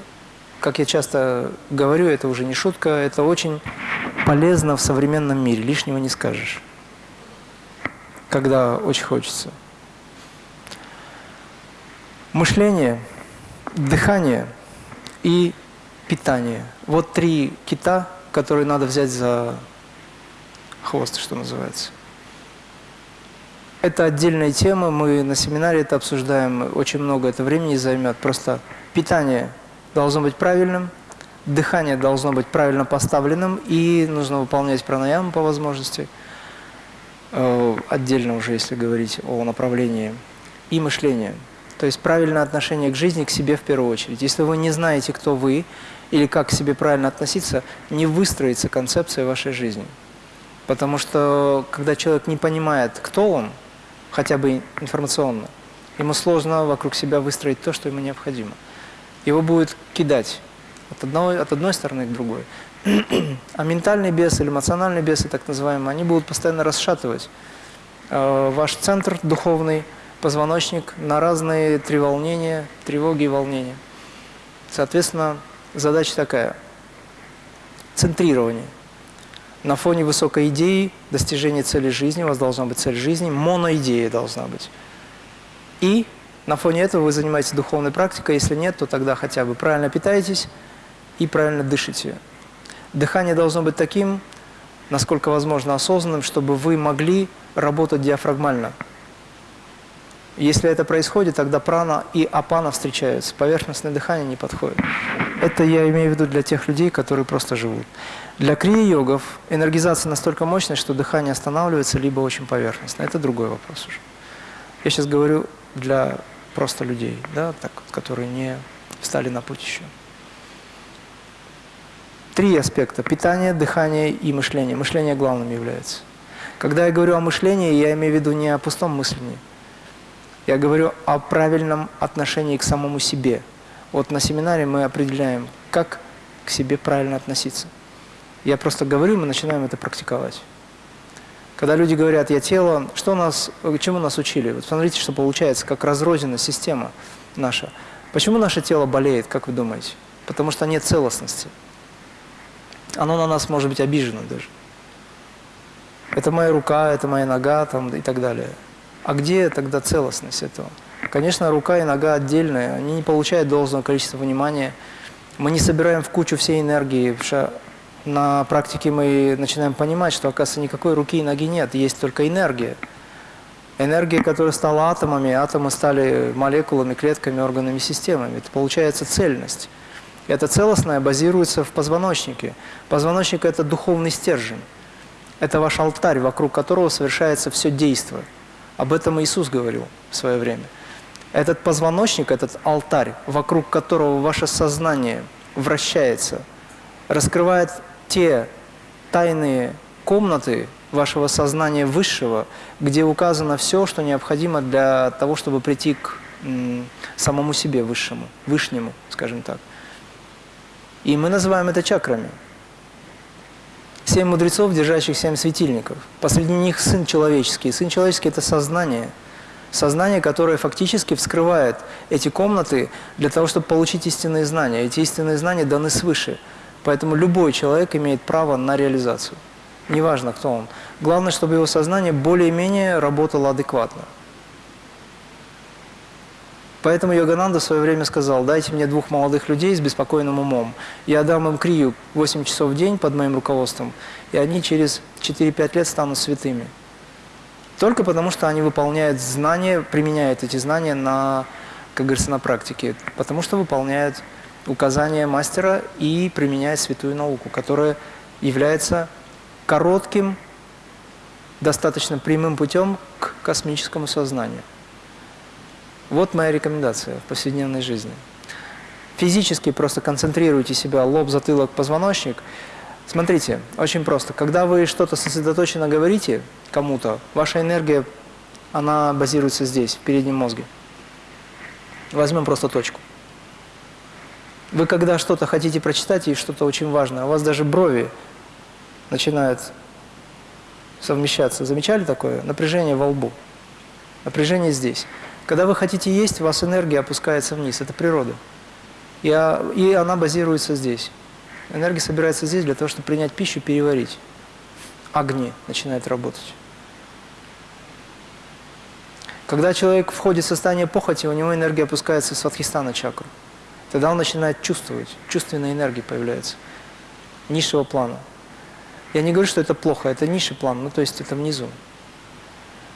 как я часто говорю, это уже не шутка, это очень полезно в современном мире, лишнего не скажешь. Когда очень хочется. Мышление, дыхание и питание. Вот три кита, которые надо взять за хвост, что называется. Это отдельная тема, мы на семинаре это обсуждаем, очень много это времени займет. Просто питание должно быть правильным, дыхание должно быть правильно поставленным, и нужно выполнять пранаяму по возможности, э, отдельно уже, если говорить о направлении, и мышление. То есть правильное отношение к жизни, к себе в первую очередь. Если вы не знаете, кто вы, или как к себе правильно относиться, не выстроится концепция вашей жизни. Потому что, когда человек не понимает, кто он, хотя бы информационно, ему сложно вокруг себя выстроить то, что ему необходимо. Его будет кидать от одной, от одной стороны к другой. А ментальный бес или эмоциональный бесы, так называемые, они будут постоянно расшатывать э, ваш центр духовный, позвоночник на разные треволнения, тревоги и волнения. Соответственно, задача такая – центрирование. На фоне высокой идеи, достижения цели жизни, у вас должна быть цель жизни, моноидея должна быть. И на фоне этого вы занимаетесь духовной практикой, если нет, то тогда хотя бы правильно питаетесь и правильно дышите. Дыхание должно быть таким, насколько возможно осознанным, чтобы вы могли работать диафрагмально. Если это происходит, тогда прана и апана встречаются. Поверхностное дыхание не подходит. Это я имею в виду для тех людей, которые просто живут. Для крия-йогов энергизация настолько мощная, что дыхание останавливается, либо очень поверхностно. Это другой вопрос уже. Я сейчас говорю для просто людей, да, так, которые не встали на путь еще. Три аспекта – питание, дыхание и мышление. Мышление главным является. Когда я говорю о мышлении, я имею в виду не о пустом мышлении. Я говорю о правильном отношении к самому себе. Вот на семинаре мы определяем, как к себе правильно относиться. Я просто говорю, мы начинаем это практиковать. Когда люди говорят, я тело, что нас, чему нас учили? Вот смотрите, что получается, как разрознена система наша. Почему наше тело болеет, как вы думаете? Потому что нет целостности. Оно на нас может быть обижено даже. Это моя рука, это моя нога там, и так далее. А где тогда целостность этого? Конечно, рука и нога отдельные, они не получают должного количества внимания. Мы не собираем в кучу всей энергии, потому что на практике мы начинаем понимать, что, оказывается, никакой руки и ноги нет, есть только энергия. Энергия, которая стала атомами, атомы стали молекулами, клетками, органами, системами. Это получается цельность. Это целостное базируется в позвоночнике. Позвоночник – это духовный стержень. Это ваш алтарь, вокруг которого совершается все действие. Об этом Иисус говорил в свое время. Этот позвоночник, этот алтарь, вокруг которого ваше сознание вращается, раскрывает те тайные комнаты вашего сознания высшего, где указано все, что необходимо для того, чтобы прийти к самому себе высшему, вышнему, скажем так. И мы называем это чакрами. Семь мудрецов, держащих семь светильников. Посреди них сын человеческий. Сын человеческий – это сознание. Сознание, которое фактически вскрывает эти комнаты для того, чтобы получить истинные знания. Эти истинные знания даны свыше – Поэтому любой человек имеет право на реализацию. Неважно, кто он. Главное, чтобы его сознание более-менее работало адекватно. Поэтому Йогананда в свое время сказал, дайте мне двух молодых людей с беспокойным умом. Я дам им крию 8 часов в день под моим руководством, и они через 4-5 лет станут святыми. Только потому, что они выполняют знания, применяют эти знания на, как говорится, на практике. Потому что выполняют указания мастера и применяет святую науку, которая является коротким, достаточно прямым путем к космическому сознанию. Вот моя рекомендация в повседневной жизни. Физически просто концентрируйте себя, лоб, затылок, позвоночник. Смотрите, очень просто. Когда вы что-то сосредоточенно говорите кому-то, ваша энергия, она базируется здесь, в переднем мозге. Возьмем просто точку. Вы когда что-то хотите прочитать и что-то очень важное, у вас даже брови начинают совмещаться. Замечали такое? Напряжение во лбу. Напряжение здесь. Когда вы хотите есть, у вас энергия опускается вниз. Это природа. И, и она базируется здесь. Энергия собирается здесь для того, чтобы принять пищу, переварить. Огни начинает работать. Когда человек входит в состояние похоти, у него энергия опускается в сватхистана чакру. Тогда он начинает чувствовать, чувственная энергия появляется, низшего плана. Я не говорю, что это плохо, это низший план, ну то есть это внизу.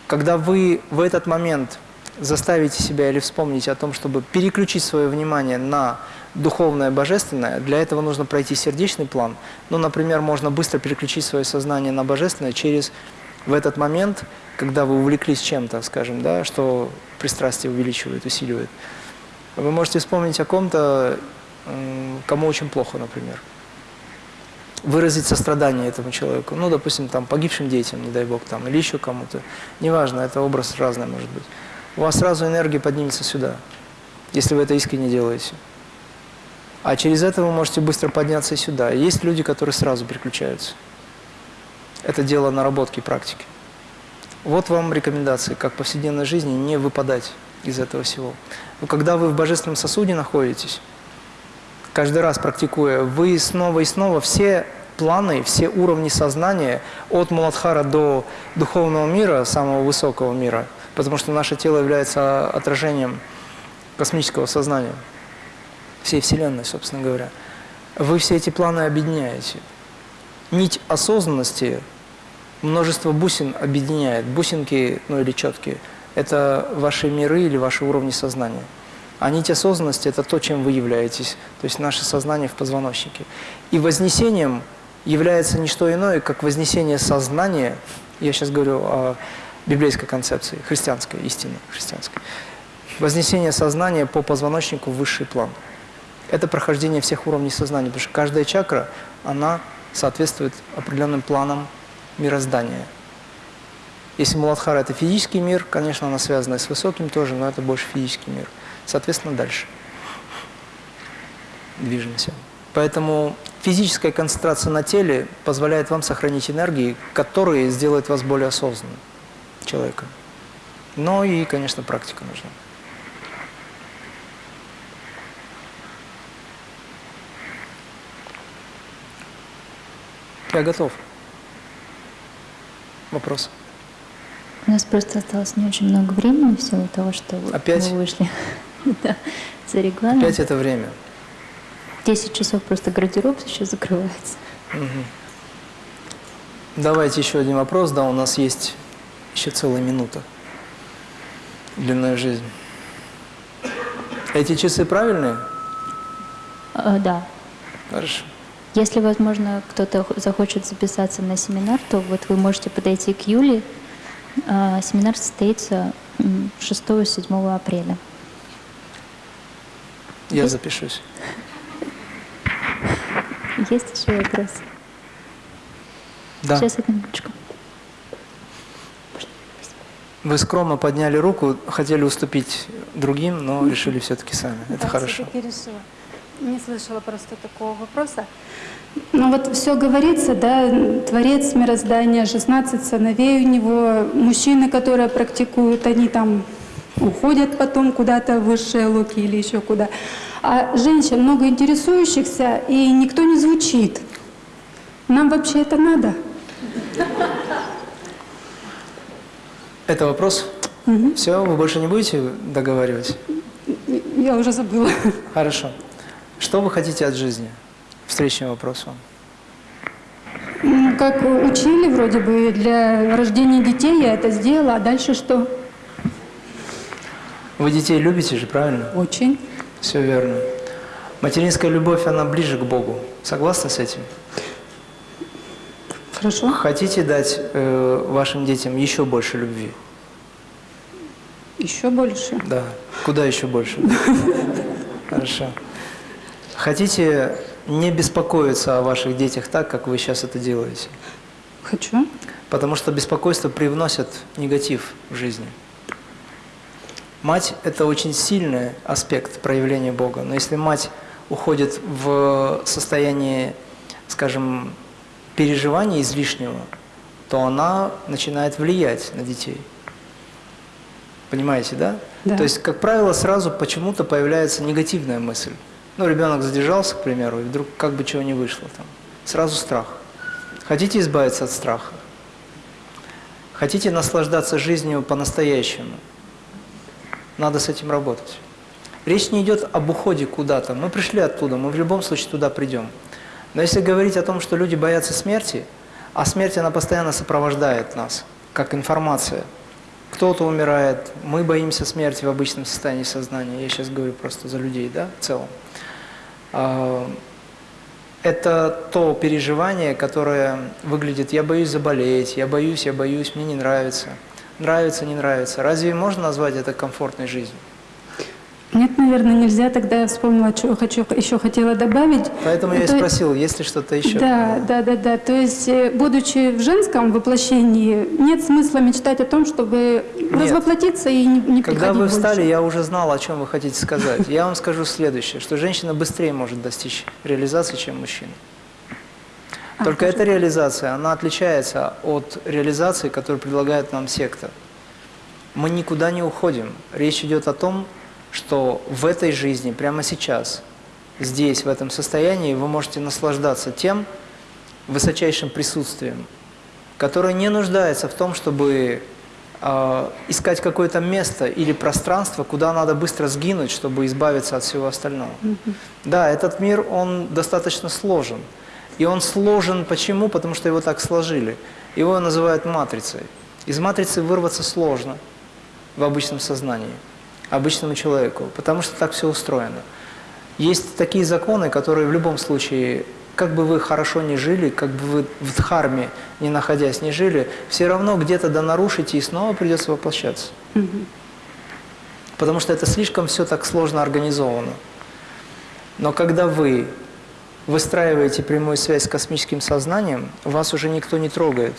Когда вы в этот момент заставите себя или вспомните о том, чтобы переключить свое внимание на духовное, божественное, для этого нужно пройти сердечный план. Ну, например, можно быстро переключить свое сознание на божественное через в этот момент, когда вы увлеклись чем-то, скажем, да, что пристрастие увеличивает, усиливает. Вы можете вспомнить о ком-то, кому очень плохо, например. Выразить сострадание этому человеку. Ну, допустим, там, погибшим детям, не дай бог, там, или еще кому-то. Неважно, это образ разный может быть. У вас сразу энергия поднимется сюда, если вы это искренне делаете. А через это вы можете быстро подняться сюда. Есть люди, которые сразу переключаются. Это дело наработки практики. Вот вам рекомендации, как в повседневной жизни не выпадать из этого всего. Но когда вы в божественном сосуде находитесь, каждый раз практикуя, вы снова и снова все планы, все уровни сознания, от Муладхара до духовного мира, самого высокого мира, потому что наше тело является отражением космического сознания – всей Вселенной, собственно говоря. Вы все эти планы объединяете. Нить осознанности множество бусин объединяет. Бусинки, ну или четкие, это ваши миры или ваши уровни сознания. А нить осознанности – это то, чем вы являетесь, то есть наше сознание в позвоночнике. И вознесением является не что иное, как вознесение сознания, я сейчас говорю о библейской концепции, христианской, истины христианской, вознесение сознания по позвоночнику в высший план – это прохождение всех уровней сознания, потому что каждая чакра, она соответствует определенным планам мироздания. Если Муладхара – это физический мир, конечно, она связана с высоким тоже, но это больше физический мир. Соответственно, дальше движемся. Поэтому физическая концентрация на теле позволяет вам сохранить энергии, которые сделают вас более осознанным человеком. Но и, конечно, практика нужна. Я готов. Вопрос? У нас просто осталось не очень много времени в силу того, что Опять? вы вышли (laughs) да, за регламент. Опять это время. 10 часов просто гардероб сейчас закрывается. Угу. Давайте еще один вопрос. Да, у нас есть еще целая минута. Длинная жизнь. Эти часы правильные? А, да. Хорошо. Если, возможно, кто-то захочет записаться на семинар, то вот вы можете подойти к Юле. А, семинар состоится 6-7 апреля. Я Есть? запишусь. Есть еще вопрос? Да. Сейчас, одну минуточку. Вы скромно подняли руку, хотели уступить другим, но решили все-таки сами. Это да, хорошо. решила. Не слышала просто такого вопроса. Ну вот все говорится, да, Творец мироздания, 16 сыновей у него, мужчины, которые практикуют, они там уходят потом куда-то в высшие луки или еще куда. А женщин много интересующихся, и никто не звучит. Нам вообще это надо? Это вопрос? Угу. Все, вы больше не будете договаривать? Я уже забыла. Хорошо. Что вы хотите от жизни? Встречный вопрос вам. Как учили вроде бы для рождения детей, я это сделала, а дальше что? Вы детей любите же, правильно? Очень. Все верно. Материнская любовь, она ближе к Богу. Согласны с этим? Хорошо. Хотите дать э, вашим детям еще больше любви? Еще больше? Да. Куда еще больше? Хорошо. Хотите не беспокоиться о ваших детях так, как вы сейчас это делаете. Хочу. Потому что беспокойство привносит негатив в жизни. Мать – это очень сильный аспект проявления Бога. Но если мать уходит в состояние, скажем, переживания излишнего, то она начинает влиять на детей. Понимаете, да? Да. То есть, как правило, сразу почему-то появляется негативная мысль. Ну, ребенок задержался, к примеру, и вдруг как бы чего не вышло там. Сразу страх. Хотите избавиться от страха? Хотите наслаждаться жизнью по-настоящему? Надо с этим работать. Речь не идет об уходе куда-то. Мы пришли оттуда, мы в любом случае туда придем. Но если говорить о том, что люди боятся смерти, а смерть, она постоянно сопровождает нас, как информация. Кто-то умирает, мы боимся смерти в обычном состоянии сознания. Я сейчас говорю просто за людей, да, в целом. А, Это то переживание, которое выглядит «я боюсь заболеть», «я боюсь, я боюсь, мне не нравится». Нравится, не нравится. Разве можно назвать это комфортной жизнью? Нет, наверное, нельзя. Тогда я вспомнила, что хочу, еще хотела добавить. Поэтому я и спросил, есть ли что-то еще? Да, да, да, да. То есть, э, будучи в женском воплощении, нет смысла мечтать о том, чтобы развоплотиться и не, не Когда вы больше. встали, я уже знал, о чем вы хотите сказать. Я вам скажу следующее, что женщина быстрее может достичь реализации, чем мужчина. А, Только эта реализация, она отличается от реализации, которую предлагает нам секта. Мы никуда не уходим. Речь идет о том, что в этой жизни, прямо сейчас, здесь, в этом состоянии, вы можете наслаждаться тем высочайшим присутствием, которое не нуждается в том, чтобы э, искать какое-то место или пространство, куда надо быстро сгинуть, чтобы избавиться от всего остального. Да, этот мир, он достаточно сложен. И он сложен почему? Потому что его так сложили. Его называют матрицей. Из матрицы вырваться сложно в обычном сознании, обычному человеку, потому что так все устроено. Есть такие законы, которые в любом случае, как бы вы хорошо не жили, как бы вы в дхарме, не находясь, не жили, все равно где-то да нарушите и снова придется воплощаться. Потому что это слишком все так сложно организовано. Но когда вы выстраиваете прямую связь с космическим сознанием, вас уже никто не трогает.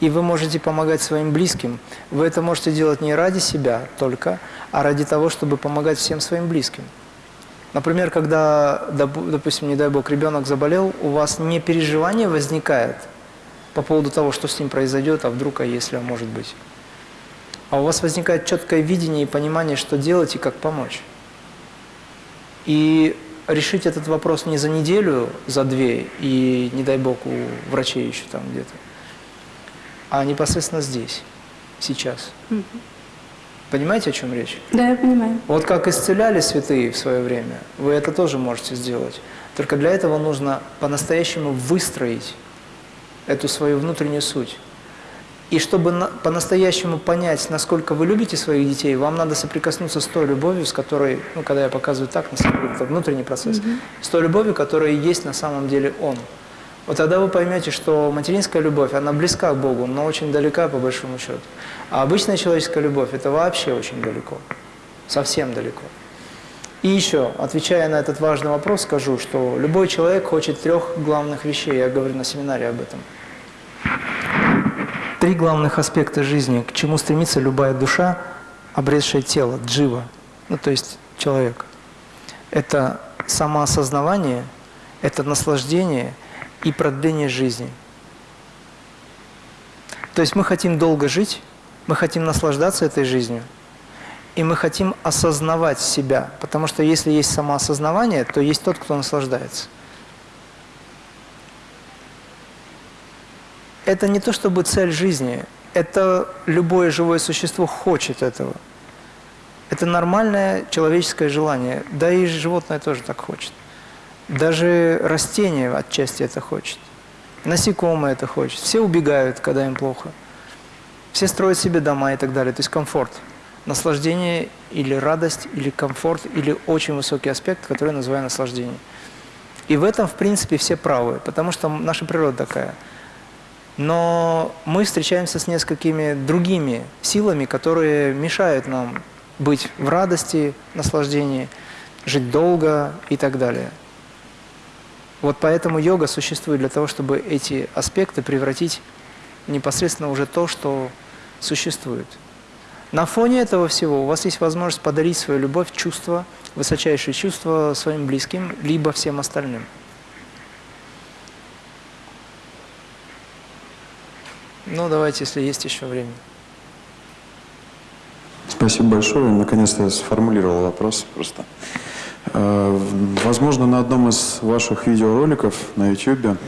И вы можете помогать своим близким. Вы это можете делать не ради себя только, а ради того, чтобы помогать всем своим близким. Например, когда, допу- допустим, не дай бог, ребенок заболел, у вас не переживание возникает по поводу того, что с ним произойдет, а вдруг, а если, а может быть. А у вас возникает четкое видение и понимание, что делать и как помочь. И решить этот вопрос не за неделю, за две, и, не дай бог, у врачей еще там где-то, а непосредственно здесь, сейчас. Мгм. Понимаете, о чем речь? Да, я понимаю. Вот как исцеляли святые в свое время, вы это тоже можете сделать. Только для этого нужно по-настоящему выстроить эту свою внутреннюю суть. И чтобы на- по-настоящему понять, насколько вы любите своих детей, вам надо соприкоснуться с той любовью, с которой, ну, когда я показываю так, на самом деле, это внутренний процесс, с той любовью, которая есть на самом деле Он. Вот тогда вы поймете, что материнская любовь, она близка к Богу, но очень далека по большому счету. А обычная человеческая любовь – это вообще очень далеко, совсем далеко. И еще, отвечая на этот важный вопрос, скажу, что любой человек хочет трех главных вещей, я говорю на семинаре об этом. Три главных аспекта жизни, к чему стремится любая душа, обретшая тело, джива, ну то есть человек. Это самоосознавание, это наслаждение и продление жизни. То есть мы хотим долго жить, мы хотим наслаждаться этой жизнью, и мы хотим осознавать себя, потому что если есть самоосознавание, то есть тот, кто наслаждается. Это не то чтобы цель жизни, это любое живое существо хочет этого. Это нормальное человеческое желание, да и животное тоже так хочет. Даже растение отчасти это хочет. Насекомые это хочет. Все убегают, когда им плохо. Все строят себе дома и так далее. То есть комфорт. Наслаждение или радость, или комфорт, или очень высокий аспект, который я называю наслаждение. И в этом, в принципе, все правы, потому что наша природа такая. Но мы встречаемся с несколькими другими силами, которые мешают нам быть в радости, наслаждении, жить долго и так далее. Вот поэтому йога существует для того, чтобы эти аспекты превратить непосредственно уже то, что существует. На фоне этого всего у вас есть возможность подарить свою любовь, чувство, высочайшее чувство своим близким, либо всем остальным. Ну, давайте, если есть еще время. Спасибо большое. Наконец-то я сформулировал вопрос просто. Э, возможно, на одном из ваших видеороликов на YouTube,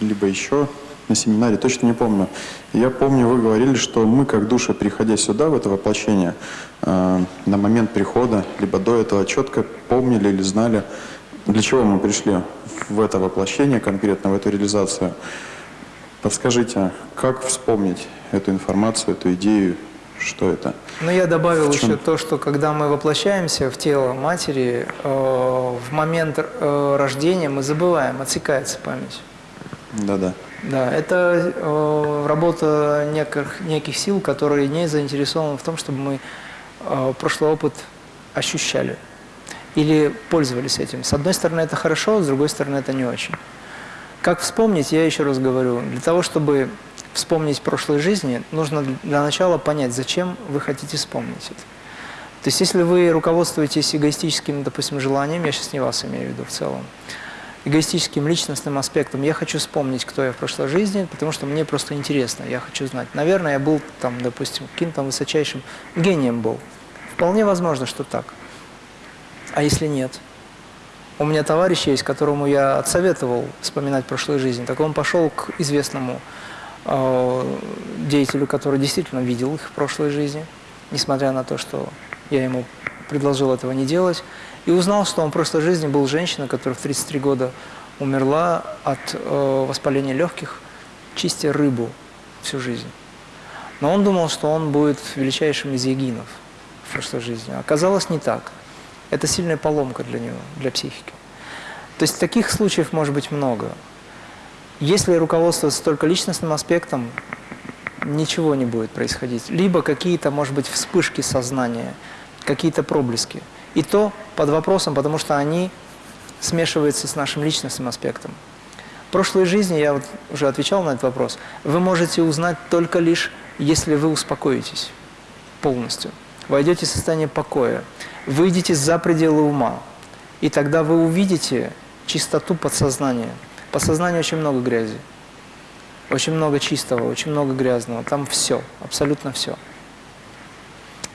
либо еще на семинаре, точно не помню. Я помню, вы говорили, что мы, как души, приходя сюда, в это воплощение, э, на момент прихода, либо до этого четко помнили или знали, для чего мы пришли в это воплощение, конкретно в эту реализацию. Подскажите, как вспомнить эту информацию, эту идею, что это? Ну, я добавил еще то, что когда мы воплощаемся в тело матери, э, в момент э, рождения мы забываем, отсекается память. Да-да. Да, это э, работа неких, неких сил, которые не заинтересованы в том, чтобы мы э, прошлый опыт ощущали или пользовались этим. С одной стороны, это хорошо, с другой стороны, это не очень. Как вспомнить, я еще раз говорю, для того, чтобы вспомнить прошлой жизни, нужно для начала понять, зачем вы хотите вспомнить это. То есть, если вы руководствуетесь эгоистическим, допустим, желанием, я сейчас не вас имею в виду в целом, эгоистическим личностным аспектом, я хочу вспомнить, кто я в прошлой жизни, потому что мне просто интересно, я хочу знать. Наверное, я был там, допустим, каким-то высочайшим гением был. Вполне возможно, что так. А если нет? У меня товарищ есть, которому я отсоветовал вспоминать прошлую жизнь. Так он пошел к известному деятелю, который действительно видел их в прошлой жизни, несмотря на то, что я ему предложил этого не делать, и узнал, что он в прошлой жизни был женщиной, которая в 33 года умерла от э, воспаления легких, чистя рыбу всю жизнь. Но он думал, что он будет величайшим из егинов в прошлой жизни. Оказалось не так. Это сильная поломка для него, для психики. То есть таких случаев может быть много. Если руководствоваться только личностным аспектом, ничего не будет происходить. Либо какие-то, может быть, вспышки сознания, какие-то проблески. И то под вопросом, потому что они смешиваются с нашим личностным аспектом. В прошлой жизни, я вот уже отвечал на этот вопрос, вы можете узнать только лишь, если вы успокоитесь полностью. Войдете в состояние покоя, выйдете за пределы ума, и тогда вы увидите чистоту подсознания. Подсознание очень много грязи, очень много чистого, очень много грязного. Там все, абсолютно все.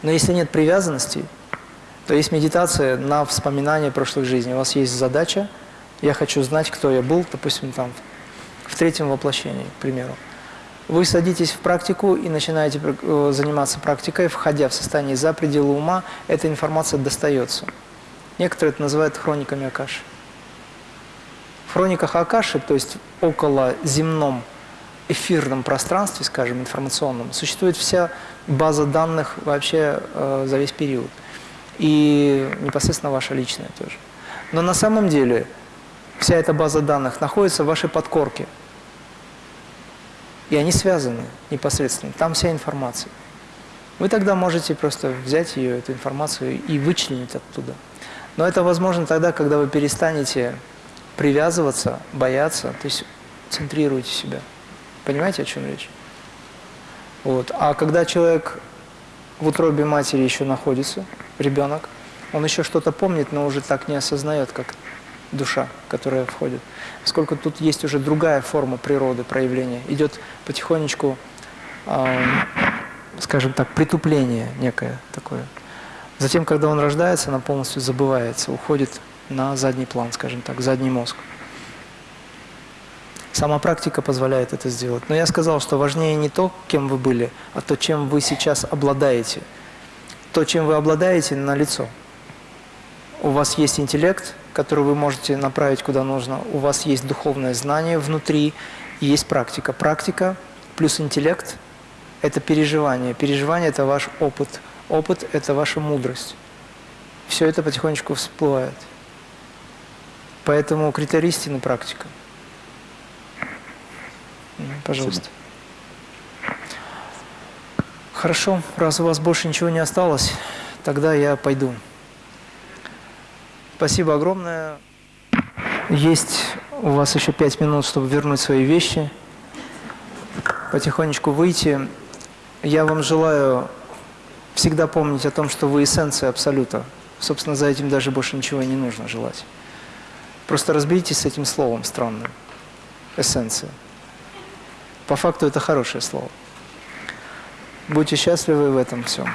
Но если нет привязанностей, то есть медитация на вспоминание прошлых жизней. У вас есть задача, я хочу знать, кто я был, допустим, там в третьем воплощении, к примеру. Вы садитесь в практику и начинаете э, заниматься практикой, входя в состояние за пределы ума, эта информация достается. Некоторые это называют хрониками Акаши. В хрониках Акаши, то есть около земном эфирном пространстве, скажем, информационном, существует вся база данных вообще э, за весь период. И непосредственно ваша личная тоже. Но на самом деле вся эта база данных находится в вашей подкорке – и они связаны непосредственно. Там вся информация. Вы тогда можете просто взять ее, эту информацию, и вычленить оттуда. Но это возможно тогда, когда вы перестанете привязываться, бояться, то есть центрируете себя. Понимаете, о чем речь? Вот. А когда человек в утробе матери еще находится, ребенок, он еще что-то помнит, но уже так не осознает, как душа, которая входит. Поскольку тут есть уже другая форма природы, проявления. Идет потихонечку, э, скажем так, притупление некое такое. Затем, когда он рождается, она полностью забывается, уходит на задний план, скажем так, задний мозг. Сама практика позволяет это сделать. Но я сказал, что важнее не то, кем вы были, а то, чем вы сейчас обладаете. То, чем вы обладаете, на лицо. У вас есть интеллект, который вы можете направить куда нужно. У вас есть духовное знание внутри, есть практика. Практика плюс интеллект – это переживание. Переживание – это ваш опыт. Опыт – это ваша мудрость. Все это потихонечку всплывает. Поэтому критерий истины – практика. Пожалуйста. Хорошо, раз у вас больше ничего не осталось, тогда я пойду. Спасибо огромное. Есть У вас еще пять минут, чтобы вернуть свои вещи, потихонечку выйти. Я вам желаю всегда помнить о том, что вы эссенция Абсолюта. Собственно, за этим даже больше ничего не нужно желать. Просто разберитесь с этим словом странным. Эссенция. По факту это хорошее слово. Будьте счастливы в этом всем.